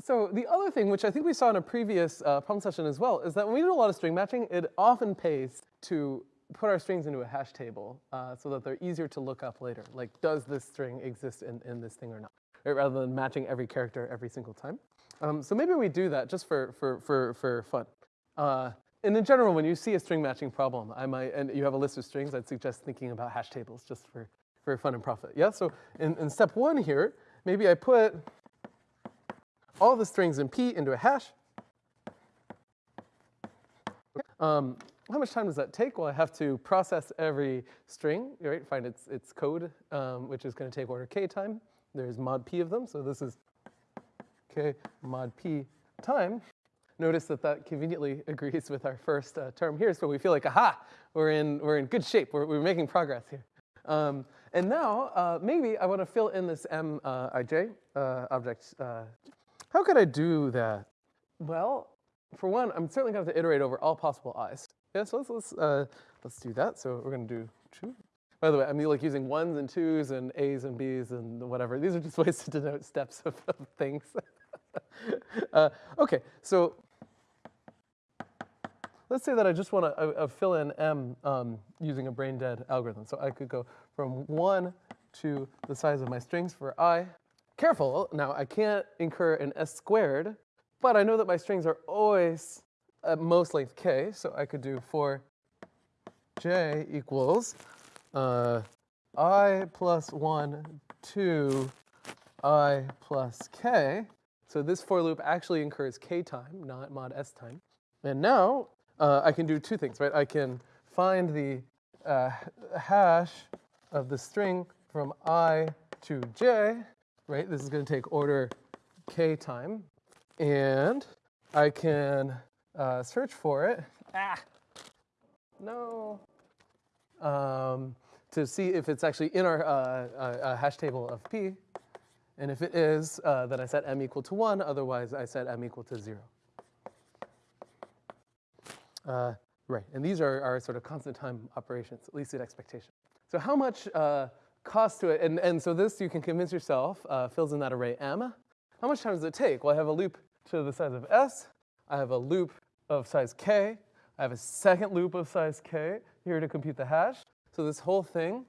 So the other thing, which I think we saw in a previous uh, problem session as well, is that when we do a lot of string matching, it often pays to put our strings into a hash table uh, so that they're easier to look up later. Like, does this string exist in, in this thing or not? Right, rather than matching every character every single time. Um, so maybe we do that just for, for, for, for fun. Uh, and in general, when you see a string matching problem, I might, and you have a list of strings, I'd suggest thinking about hash tables just for, for fun and profit. Yeah, so in, in step one here, maybe I put all the strings in P into a hash. Um, how much time does that take? Well, I have to process every string, right? Find its, its code, um, which is going to take order k time. There's mod p of them, so this is k mod p time. Notice that that conveniently <laughs> agrees with our first uh, term here, so we feel like, aha, we're in, we're in good shape. We're, we're making progress here. Um, and now, uh, maybe I want to fill in this mij uh, uh, object. Uh, how could I do that? Well, for one, I'm certainly going to have to iterate over all possible i's. Yeah, so let's, let's, uh, let's do that. So we're going to do two. By the way, I'm like using ones and twos and a's and b's and whatever. These are just <laughs> ways to denote steps of, of things. <laughs> uh, okay, so let's say that I just want to uh, uh, fill in m um, using a brain dead algorithm. So I could go from 1 to the size of my strings for i. Careful, now I can't incur an s squared, but I know that my strings are always at most length k, so I could do for j equals uh, i plus 1 to i plus k. So this for loop actually incurs k time, not mod s time. And now uh, I can do two things, right? I can find the uh, hash of the string from i to j, right? This is going to take order k time. And I can uh, search for it. Ah, no. Um, to see if it's actually in our uh, uh, hash table of p. And if it is, uh, then I set m equal to 1. Otherwise, I set m equal to 0. Uh, right, and these are, our sort of constant time operations, at least at expectation. So how much uh, cost to it, and, and so this you can convince yourself uh, fills in that array m. How much time does it take? Well, I have a loop to the size of s. I have a loop of size k. I have a second loop of size k here to compute the hash. So this whole thing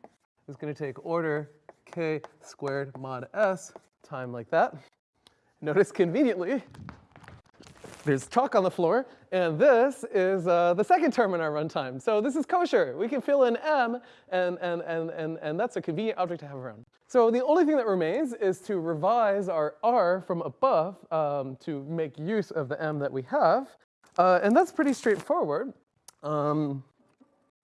is going to take order k squared mod s time like that. Notice conveniently, there's chalk on the floor, and this is uh, the second term in our runtime. So this is kosher. We can fill in m, and, and, and, and, and that's a convenient object to have around. So the only thing that remains is to revise our r from above um, to make use of the m that we have. Uh, and that's pretty straightforward. Um,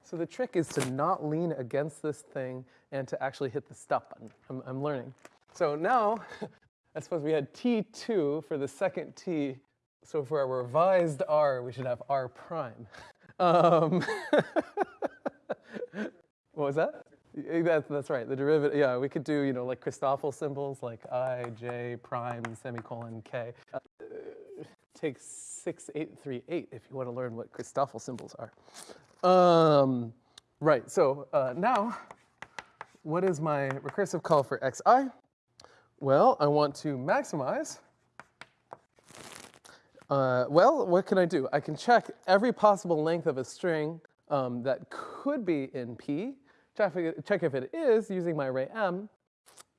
so the trick is to not lean against this thing and to actually hit the stop button. I'm, I'm learning. So now, <laughs> I suppose we had t2 for the second t. So for a revised r, we should have r prime. <laughs> Um, <laughs> what was that? That's, that's right, the derivative, yeah, we could do, you know, like Christoffel symbols like i, j, prime, semicolon, k. Uh, <laughs> take 6838 if you want to learn what Christoffel symbols are. Um, right, so uh, now, what is my recursive call for xi? Well, I want to maximize. Uh, well, what can I do? I can check every possible length of a string um, that could be in P, check, if it is using my array M,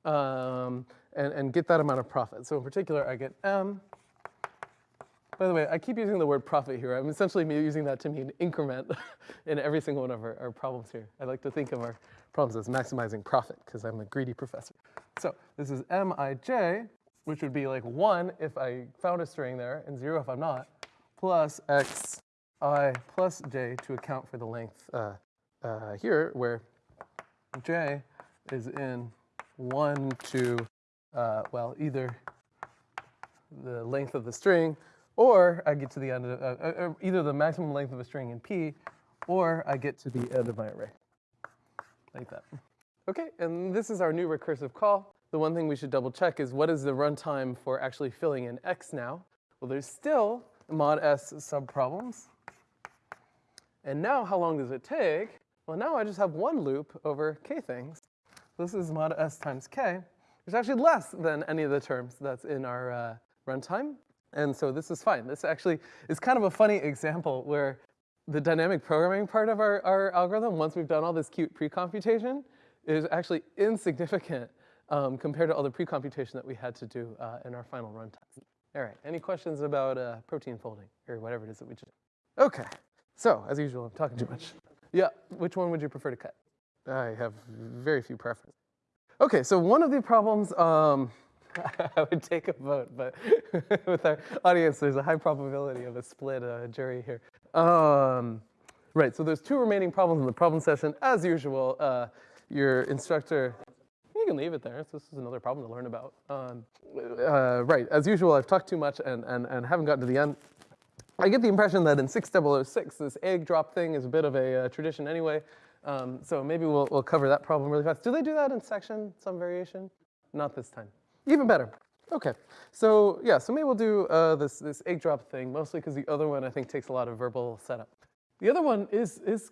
um, and, and get that amount of profit. So in particular, I get M. By the way, I keep using the word profit here. I'm essentially using that to mean increment <laughs> in every single one of our, our problems here. I like to think of our problems as maximizing profit because I'm a greedy professor. So this is mij, which would be like 1 if I found a string there and 0 if I'm not, plus x i plus j to account for the length uh, uh, here, where j is in 1 to, uh, well, either the length of the string, or I get to the end of, uh, uh, uh, either the maximum length of a string in P, or I get to the end of my array, like that. Okay, and this is our new recursive call. The one thing we should double check is what is the runtime for actually filling in x now? Well, there's still mod s subproblems. And now how long does it take? Well, now I just have one loop over k things. This is mod s times k, which is actually less than any of the terms that's in our uh, runtime. And so this is fine. This actually is kind of a funny example where the dynamic programming part of our, our algorithm, once we've done all this cute pre-computation, is actually insignificant um, compared to all the pre-computation that we had to do uh, in our final runtime. All right, any questions about uh, protein folding or whatever it is that we just Okay, so as usual, I'm talking too much. Yeah, which one would you prefer to cut? I have very few preferences. Okay, so one of the problems, um, <laughs> I would take a vote, but <laughs> with our audience, there's a high probability of a split uh, jury here. Um, right, so there's two remaining problems in the problem session. As usual, uh, your instructor, you can leave it there. This is another problem to learn about. Um, uh, right, as usual, I've talked too much and, and, and haven't gotten to the end. I get the impression that in 6006, this egg drop thing is a bit of a uh, tradition anyway. Um, so maybe we'll, we'll cover that problem really fast. Do they do that in section, some variation? Not this time. Even better. Okay, so yeah, so maybe we'll do uh, this, this egg drop thing, mostly because the other one I think takes a lot of verbal setup. The other one is, is,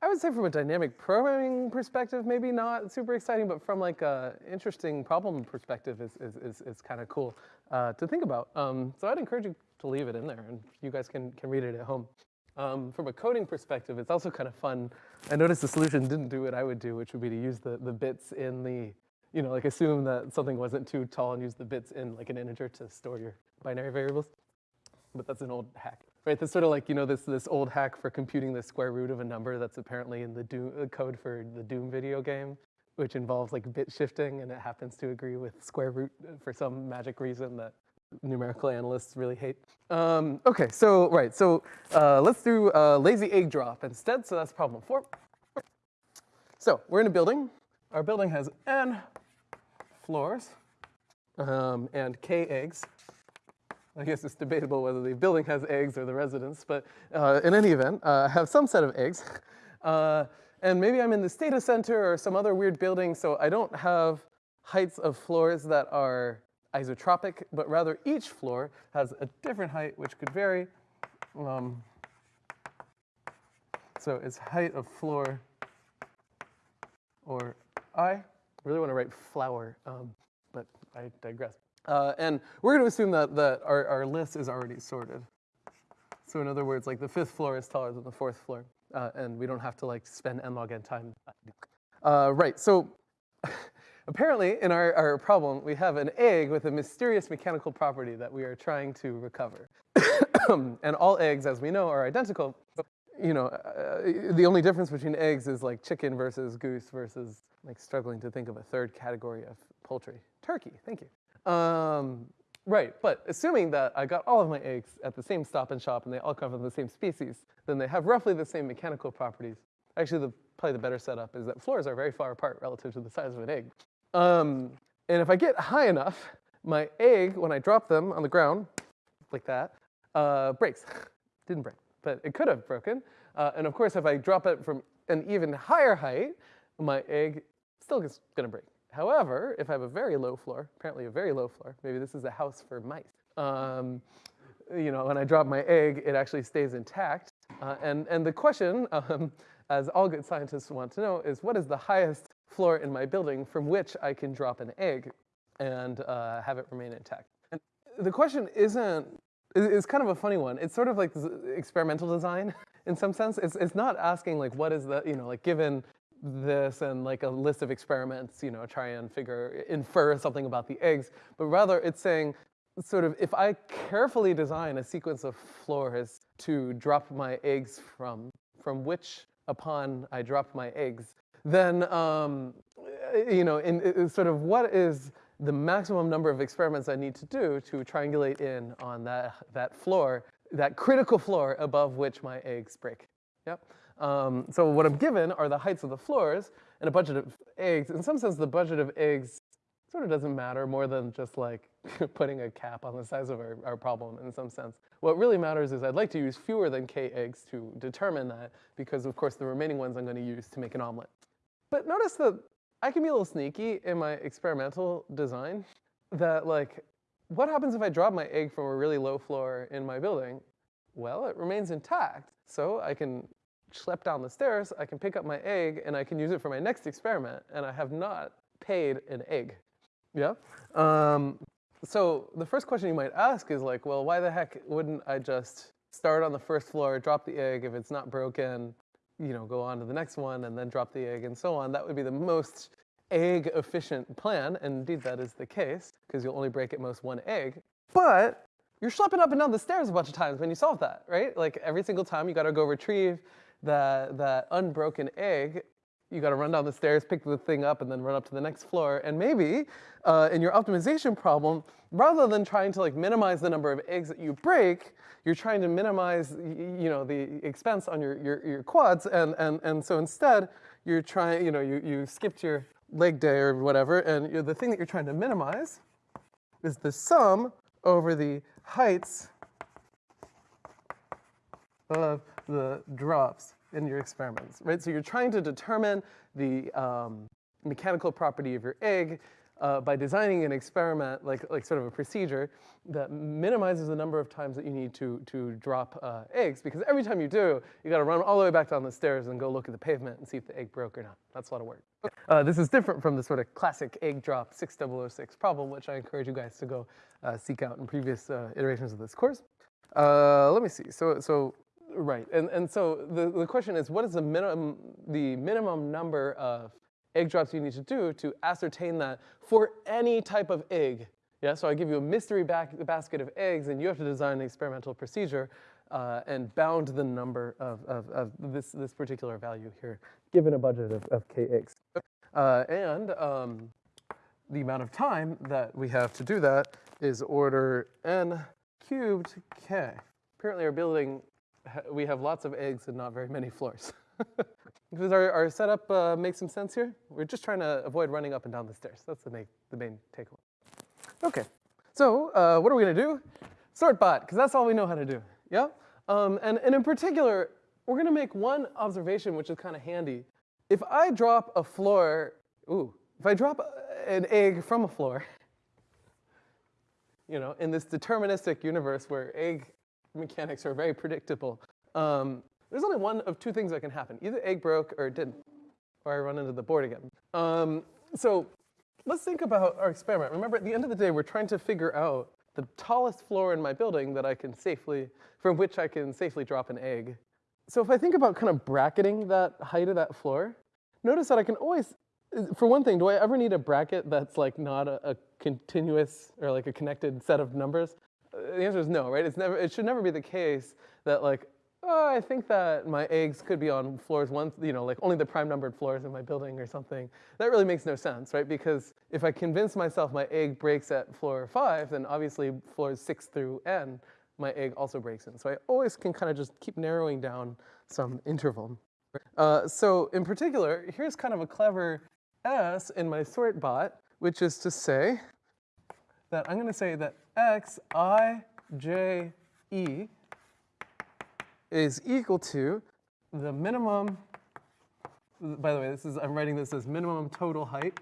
I would say from a dynamic programming perspective, maybe not super exciting, but from like a interesting problem perspective is, is, is, is kind of cool uh, to think about. Um, so I'd encourage you to leave it in there and you guys can, can read it at home. Um, from a coding perspective, it's also kind of fun. I noticed the solution didn't do what I would do, which would be to use the, the bits in the, you know, like assume that something wasn't too tall and use the bits in like an integer to store your binary variables. But that's an old hack, right? That's sort of like, you know, this, this old hack for computing the square root of a number that's apparently in the Doom, uh, code for the Doom video game, which involves like bit shifting and it happens to agree with square root for some magic reason that numerical analysts really hate. Um, okay, so, right, so uh, let's do a lazy egg drop instead, so that's problem four. So we're in a building. Our building has n floors um, and k eggs. I guess it's debatable whether the building has eggs or the residence, but uh, in any event, uh, I have some set of eggs. <laughs> Uh, and maybe I'm in this data center or some other weird building, so I don't have heights of floors that are isotropic, but rather each floor has a different height which could vary. Um, so it's height of floor or I really want to write flower, um, but I digress. Uh, and we're going to assume that, that our, our list is already sorted. So in other words, like the fifth floor is taller than the fourth floor, uh, and we don't have to like spend n log n time. Uh, right, so <laughs> Apparently, in our, our problem, we have an egg with a mysterious mechanical property that we are trying to recover. <coughs> and all eggs, as we know, are identical. You know, uh, the only difference between eggs is like chicken versus goose versus like struggling to think of a third category of poultry. Turkey, thank you. Um, right, but assuming that I got all of my eggs at the same stop and shop and they all come from the same species, then they have roughly the same mechanical properties. Actually, the probably the better setup is that floors are very far apart relative to the size of an egg. Um, and if I get high enough, my egg, when I drop them on the ground, like that, uh, breaks. <laughs> Didn't break, but it could have broken. Uh, and of course, if I drop it from an even higher height, my egg still is gonna break. However, if I have a very low floor, apparently a very low floor, maybe this is a house for mice, um, you know, when I drop my egg, it actually stays intact. Uh, and, and the question, um, as all good scientists want to know, is what is the highest floor in my building from which I can drop an egg and uh, have it remain intact? And the question isn't, it's kind of a funny one. It's sort of like experimental design <laughs> in some sense. It's, it's not asking like what is the, you know, like given this and like a list of experiments, you know, try and figure, infer something about the eggs, but rather it's saying sort of if I carefully design a sequence of floors to drop my eggs from, from which upon I drop my eggs, then, um, you know, in, in sort of what is the maximum number of experiments I need to do to triangulate in on that, that floor, that critical floor above which my eggs break. Yep. Um, so what I'm given are the heights of the floors and a budget of eggs. In some sense, the budget of eggs sort of doesn't matter more than just like <laughs> putting a cap on the size of our, our problem in some sense. What really matters is I'd like to use fewer than k eggs to determine that because of course the remaining ones I'm going to use to make an omelet. But notice that I can be a little sneaky in my experimental design that like, what happens if I drop my egg from a really low floor in my building? Well, it remains intact. So I can schlep down the stairs, I can pick up my egg, and I can use it for my next experiment, and I have not paid an egg. Yeah? Um, so the first question you might ask is like, well, why the heck wouldn't I just start on the first floor, drop the egg, if it's not broken, you know, go on to the next one and then drop the egg and so on. That would be the most egg efficient plan. And indeed that is the case because you'll only break at most one egg. But you're schlepping up and down the stairs a bunch of times when you solve that, right? Like every single time you gotta go retrieve that, that unbroken egg you got to run down the stairs, pick the thing up, and then run up to the next floor. And maybe uh, in your optimization problem, rather than trying to like minimize the number of eggs that you break, you're trying to minimize you know the expense on your, your, your quads. And, and, and so instead, you're trying, you know, you, you skipped your leg day or whatever, and the thing that you're trying to minimize is the sum over the heights of the drops in your experiments, right? So you're trying to determine the um, mechanical property of your egg uh, by designing an experiment, like, like sort of a procedure that minimizes the number of times that you need to, to drop uh, eggs, because every time you do, you gotta run all the way back down the stairs and go look at the pavement and see if the egg broke or not. That's a lot of work. Uh, this is different from the sort of classic egg drop 6006 problem, which I encourage you guys to go uh, seek out in previous uh, iterations of this course. Uh, let me see, so, so Right, and, and so the, the question is, what is the minimum, the minimum number of egg drops you need to do to ascertain that for any type of egg? Yeah, so I give you a mystery basket of eggs, and you have to design an experimental procedure uh, and bound the number of, of, of, this, this particular value here, given a budget of, of k eggs. Uh, and um, the amount of time that we have to do that is order n cubed k. Apparently our building we have lots of eggs and not very many floors. <laughs> Does our, our setup uh, make some sense here? We're just trying to avoid running up and down the stairs. That's the main, the main takeaway. Okay, so uh, what are we gonna do? Sort bot, because that's all we know how to do, yeah? Um, and, and in particular, we're gonna make one observation which is kind of handy. If I drop a floor, ooh, if I drop an egg from a floor, <laughs> you know, in this deterministic universe where egg <laughs> mechanics are very predictable. Um, there's only one of two things that can happen. Either egg broke or it didn't, or I run into the board again. Um, so let's think about our experiment. Remember, at the end of the day, we're trying to figure out the tallest floor in my building that I can safely, from which I can safely drop an egg. So if I think about kind of bracketing that height of that floor, notice that I can always, for one thing, do I ever need a bracket that's like not a, a continuous or like a connected set of numbers? The answer is no, right? It's never, it should never be the case that like, oh, I think that my eggs could be on floors one, you know, like only the prime numbered floors in my building or something. That really makes no sense, right? Because if I convince myself my egg breaks at floor five, then obviously floors six through n, my egg also breaks in. So I always can kind of just keep narrowing down some interval. Uh, so in particular, here's kind of a clever S in my sort bot, which is to say that I'm going to say that x i j e is equal to the minimum, by the way, this is, I'm writing this as minimum total height.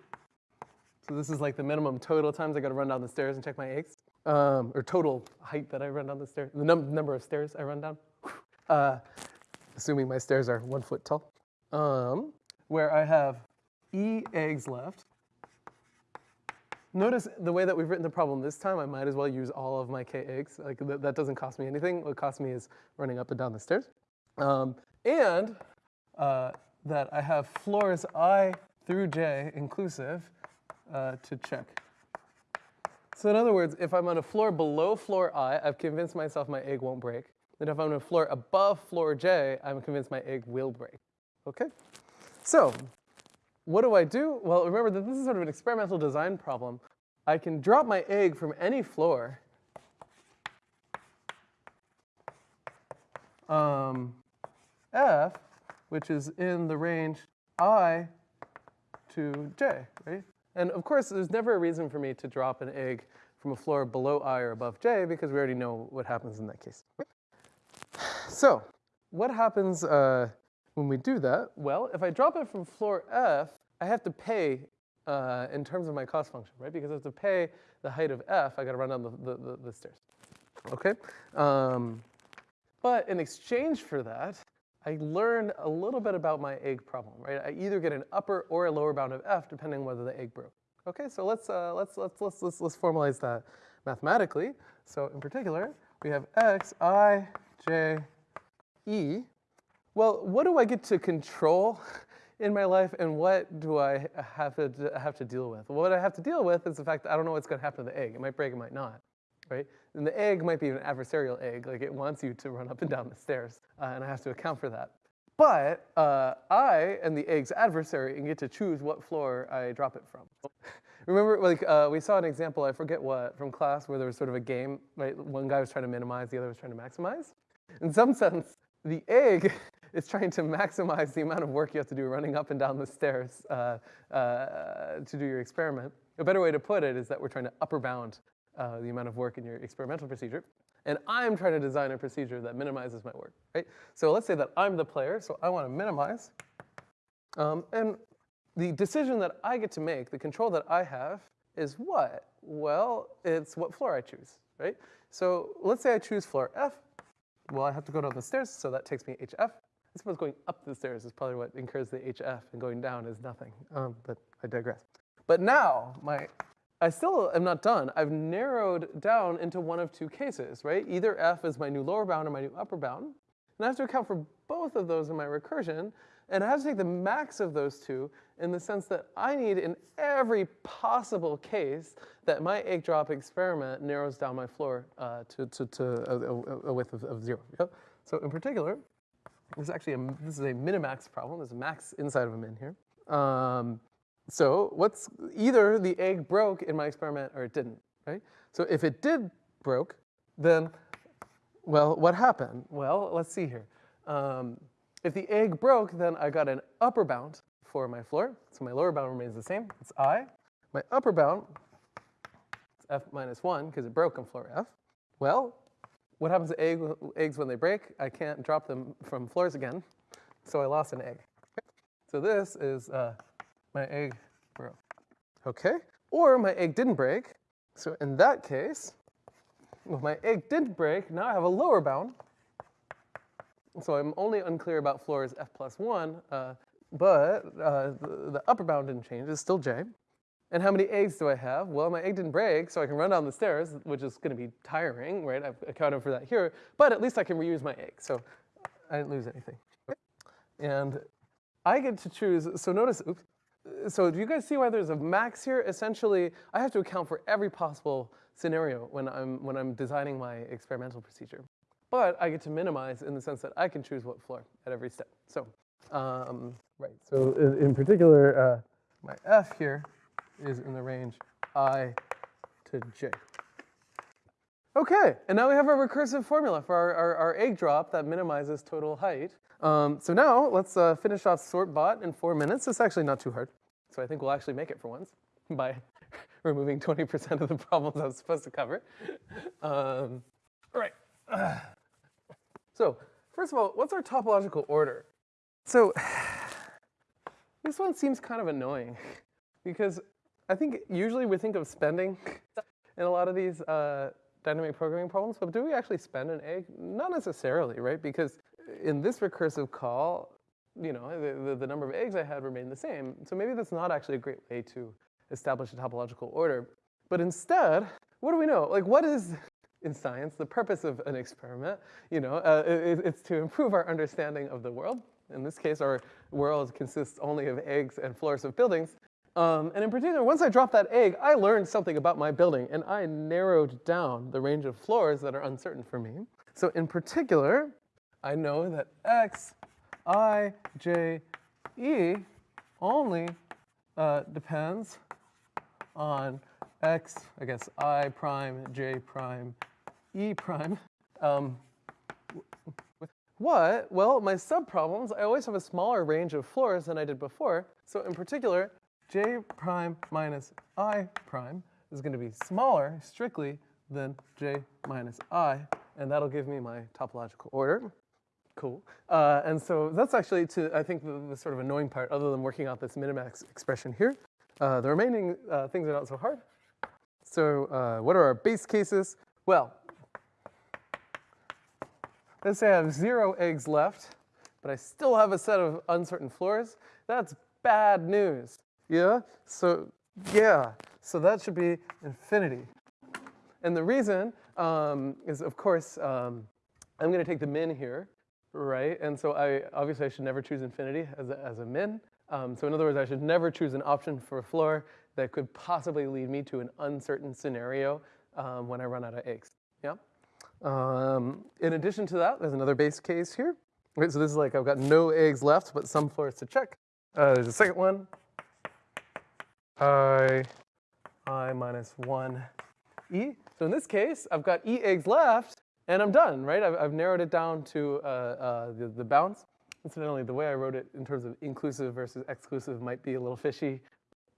So this is like the minimum total times I got to run down the stairs and check my eggs, um, or total height that I run down the stairs, the num number of stairs I run down, <laughs> uh, assuming my stairs are one foot tall, um, where I have e eggs left. Notice the way that we've written the problem this time, I might as well use all of my k eggs. Like th that doesn't cost me anything. What costs me is running up and down the stairs. Um, and uh, that I have floors i through j inclusive uh, to check. So in other words, if I'm on a floor below floor i, I've convinced myself my egg won't break. And if I'm on a floor above floor j, I'm convinced my egg will break. Okay? So what do I do? Well, remember that this is sort of an experimental design problem. I can drop my egg from any floor um, f, which is in the range i to j, right? And of course, there's never a reason for me to drop an egg from a floor below i or above j because we already know what happens in that case. <sighs> So what happens uh, when we do that? Well, if I drop it from floor f, I have to pay uh, in terms of my cost function, right? Because I have to pay the height of f, I got to run down the, the, the, the stairs, okay? Um, but in exchange for that, I learned a little bit about my egg problem, right? I either get an upper or a lower bound of f depending on whether the egg broke. Okay, so let's, uh, let's, let's, let's, let's, let's formalize that mathematically. So in particular, we have x, i, j, e. Well, what do I get to control in my life and what do I have to, have to deal with? Well, what I have to deal with is the fact that I don't know what's gonna happen to the egg. It might break, it might not, right? And the egg might be an adversarial egg, like it wants you to run up and down the stairs, uh, and I have to account for that. But uh, I am the egg's adversary and get to choose what floor I drop it from. Remember, like uh, we saw an example, I forget what, from class where there was sort of a game, right? One guy was trying to minimize, the other was trying to maximize. In some sense, the egg is trying to maximize the amount of work you have to do running up and down the stairs uh, uh, to do your experiment. A better way to put it is that we're trying to upper bound uh, the amount of work in your experimental procedure. And I'm trying to design a procedure that minimizes my work, right? So let's say that I'm the player, so I want to minimize. Um, and the decision that I get to make, the control that I have, is what? Well, it's what floor I choose, right? So let's say I choose floor F. Well, I have to go down the stairs, so that takes me HF. Suppose going up the stairs is probably what incurs the HF, and going down is nothing, um, but I digress. But now, my, I still am not done. I've narrowed down into one of two cases, right? Either F is my new lower bound or my new upper bound. And I have to account for both of those in my recursion, and I have to take the max of those two in the sense that I need in every possible case that my egg drop experiment narrows down my floor uh, to, to, to a, a, width of, of zero. Yep. So in particular, this is actually a, this is a minimax problem. There's a max inside of a min here. Um, so what's either the egg broke in my experiment or it didn't, right? So if it did broke, then, well, what happened? Well, let's see here. Um, if the egg broke, then I got an upper bound for my floor. So my lower bound remains the same. It's i. My upper bound is f minus 1 because it broke on floor f. Well, what happens to egg, eggs when they break? I can't drop them from floors again, so I lost an egg. So this is uh, my egg broke. Okay, or my egg didn't break. So in that case, my egg didn't break, now I have a lower bound. So I'm only unclear about floors f plus 1, uh, but uh, the, the upper bound didn't change. It's still j. And how many eggs do I have? Well, my egg didn't break, so I can run down the stairs, which is going to be tiring, right? I've accounted for that here. But at least I can reuse my egg, so I didn't lose anything. And I get to choose, so notice, oops, so do you guys see why there's a max here? Essentially, I have to account for every possible scenario when I'm, when I'm designing my experimental procedure. But I get to minimize in the sense that I can choose what floor at every step. So, um, right, so in particular, uh, my F here is in the range i to j. Okay, and now we have our recursive formula for our, our, our egg drop that minimizes total height. Um, so now let's uh, finish off sortbot in four minutes. It's actually not too hard. So I think we'll actually make it for once <laughs> by <laughs> removing 20% of the problems I was supposed to cover. Um, all right. <sighs> So first of all, what's our topological order? So <sighs> this one seems kind of annoying <laughs> because I think usually we think of spending in a lot of these uh, dynamic programming problems, but do we actually spend an egg? Not necessarily, right? Because in this recursive call, you know, the, the, the, number of eggs I had remained the same. So maybe that's not actually a great way to establish a topological order. But instead, what do we know? Like, what is, in science, the purpose of an experiment? You know, uh, it, it's to improve our understanding of the world. In this case, our world consists only of eggs and floors of buildings. Um, and in particular, once I dropped that egg, I learned something about my building, and I narrowed down the range of floors that are uncertain for me. So in particular, I know that x, i, j, e only uh, depends on x, I guess i prime, j prime, e prime. Um, what? Well, my subproblems, I always have a smaller range of floors than I did before. So in particular, j prime minus i prime is going to be smaller, strictly, than j minus i, and that'll give me my topological order. Cool. Uh, and so that's actually, to I think, the, the, sort of annoying part, other than working out this minimax expression here. Uh, the remaining uh, things are not so hard. So uh, what are our base cases? Well, let's say I have zero eggs left, but I still have a set of uncertain floors. That's bad news. Yeah? So, yeah. So that should be infinity. And the reason um, is, of course, um, I'm going to take the min here, right? And so I obviously I should never choose infinity as a, as a min. Um, so in other words, I should never choose an option for a floor that could possibly lead me to an uncertain scenario um, when I run out of eggs. Yeah. Um, in addition to that, there's another base case here. Right, so this is like I've got no eggs left, but some floors to check. Uh, there's a second one i, i minus 1 e. So in this case, I've got e eggs left, and I'm done, right? I've, I've narrowed it down to uh, uh, the, the bounds. Incidentally, the way I wrote it in terms of inclusive versus exclusive might be a little fishy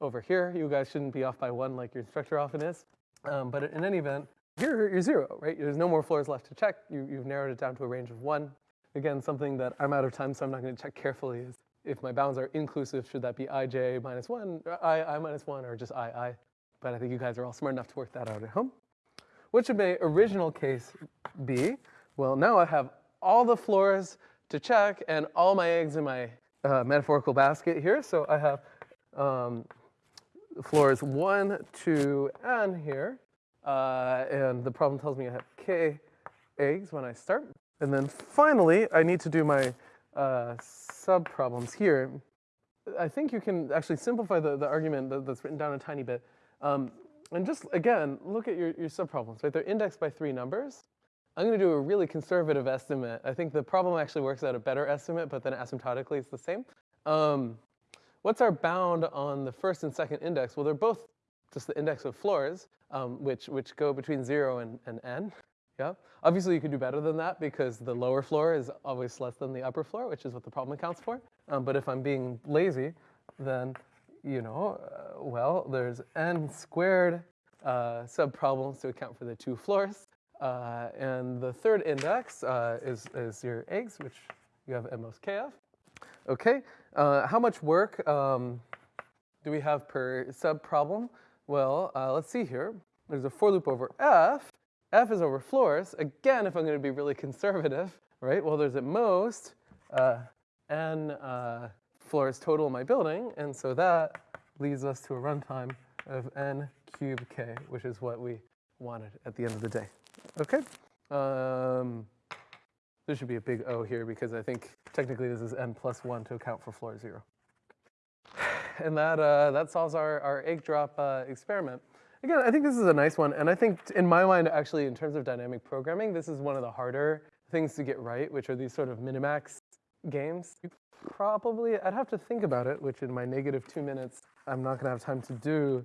over here. You guys shouldn't be off by one like your instructor often is. Um, but in any event, here you're zero, right? There's no more floors left to check. You, you've narrowed it down to a range of one. Again, something that I'm out of time, so I'm not going to check carefully is if my bounds are inclusive, should that be ij minus 1, i, i minus 1, or just i, i? But I think you guys are all smart enough to work that out at home. What should my original case be? Well, now I have all the floors to check and all my eggs in my uh, metaphorical basket here. So I have um, floors 1, 2, n here. Uh, and the problem tells me I have k eggs when I start. And then finally, I need to do my uh, subproblems here, I think you can actually simplify the, the argument that, that's written down a tiny bit. Um, and just, again, look at your, your subproblems, right? They're indexed by three numbers. I'm going to do a really conservative estimate. I think the problem actually works out a better estimate, but then asymptotically it's the same. Um, what's our bound on the first and second index? Well, they're both just the index of floors, um, which, which go between 0 and, and n. Yeah. Obviously, you could do better than that because the lower floor is always less than the upper floor, which is what the problem accounts for. Um, but if I'm being lazy, then, you know, uh, well, there's n squared uh, subproblems to account for the two floors. Uh, and the third index uh, is, is your eggs, which you have at most k of. Okay, uh, how much work um, do we have per subproblem? Well, uh, let's see here. There's a for loop over f, F is over floors. Again, if I'm going to be really conservative, right? Well, there's at most uh, n uh, floors total in my building, and so that leads us to a runtime of n cubed k, which is what we wanted at the end of the day. Okay? Um, there should be a big O here because I think technically this is n plus 1 to account for floor 0. <sighs> And that, uh, that solves our, our egg drop uh, experiment. Again, I think this is a nice one, and I think in my mind, actually, in terms of dynamic programming, this is one of the harder things to get right, which are these sort of minimax games. Probably, I'd have to think about it, which in my negative two minutes, I'm not gonna have time to do.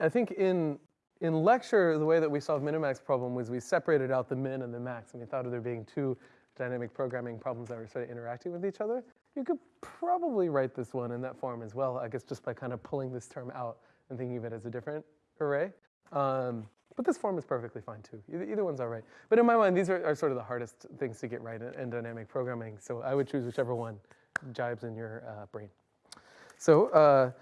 I think in in lecture, the way that we solved minimax problem was we separated out the min and the max, and we thought of there being two dynamic programming problems that were sort of interacting with each other. You could probably write this one in that form as well, I guess just by kind of pulling this term out and thinking of it as a different array. Um, but this form is perfectly fine too. Either, either one's all right. But in my mind, these are, are sort of the hardest things to get right in, in dynamic programming. So I would choose whichever one jibes in your uh, brain. So uh,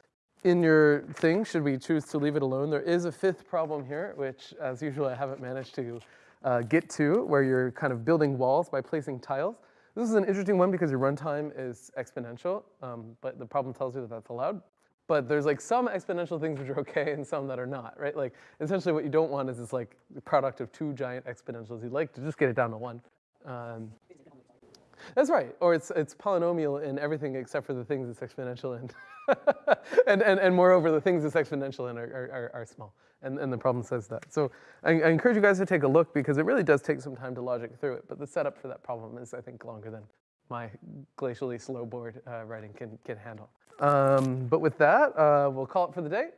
in your thing, should we choose to leave it alone, there is a fifth problem here, which as usual, I haven't managed to uh, get to, where you're kind of building walls by placing tiles. This is an interesting one because your runtime is exponential, um, but the problem tells you that that's allowed. But there's like some exponential things which are okay and some that are not, right? Like essentially what you don't want is this like product of two giant exponentials. You'd like to just get it down to one. Um, that's right, or it's, it's polynomial in everything except for the things it's exponential in. <laughs> and, and, and moreover, the things it's exponential in are, are, are small, and, and the problem says that. So I, I encourage you guys to take a look because it really does take some time to logic through it, but the setup for that problem is, I think, longer than my glacially slow board uh, writing can, can handle. Um, but with that, uh, we'll call it for the day.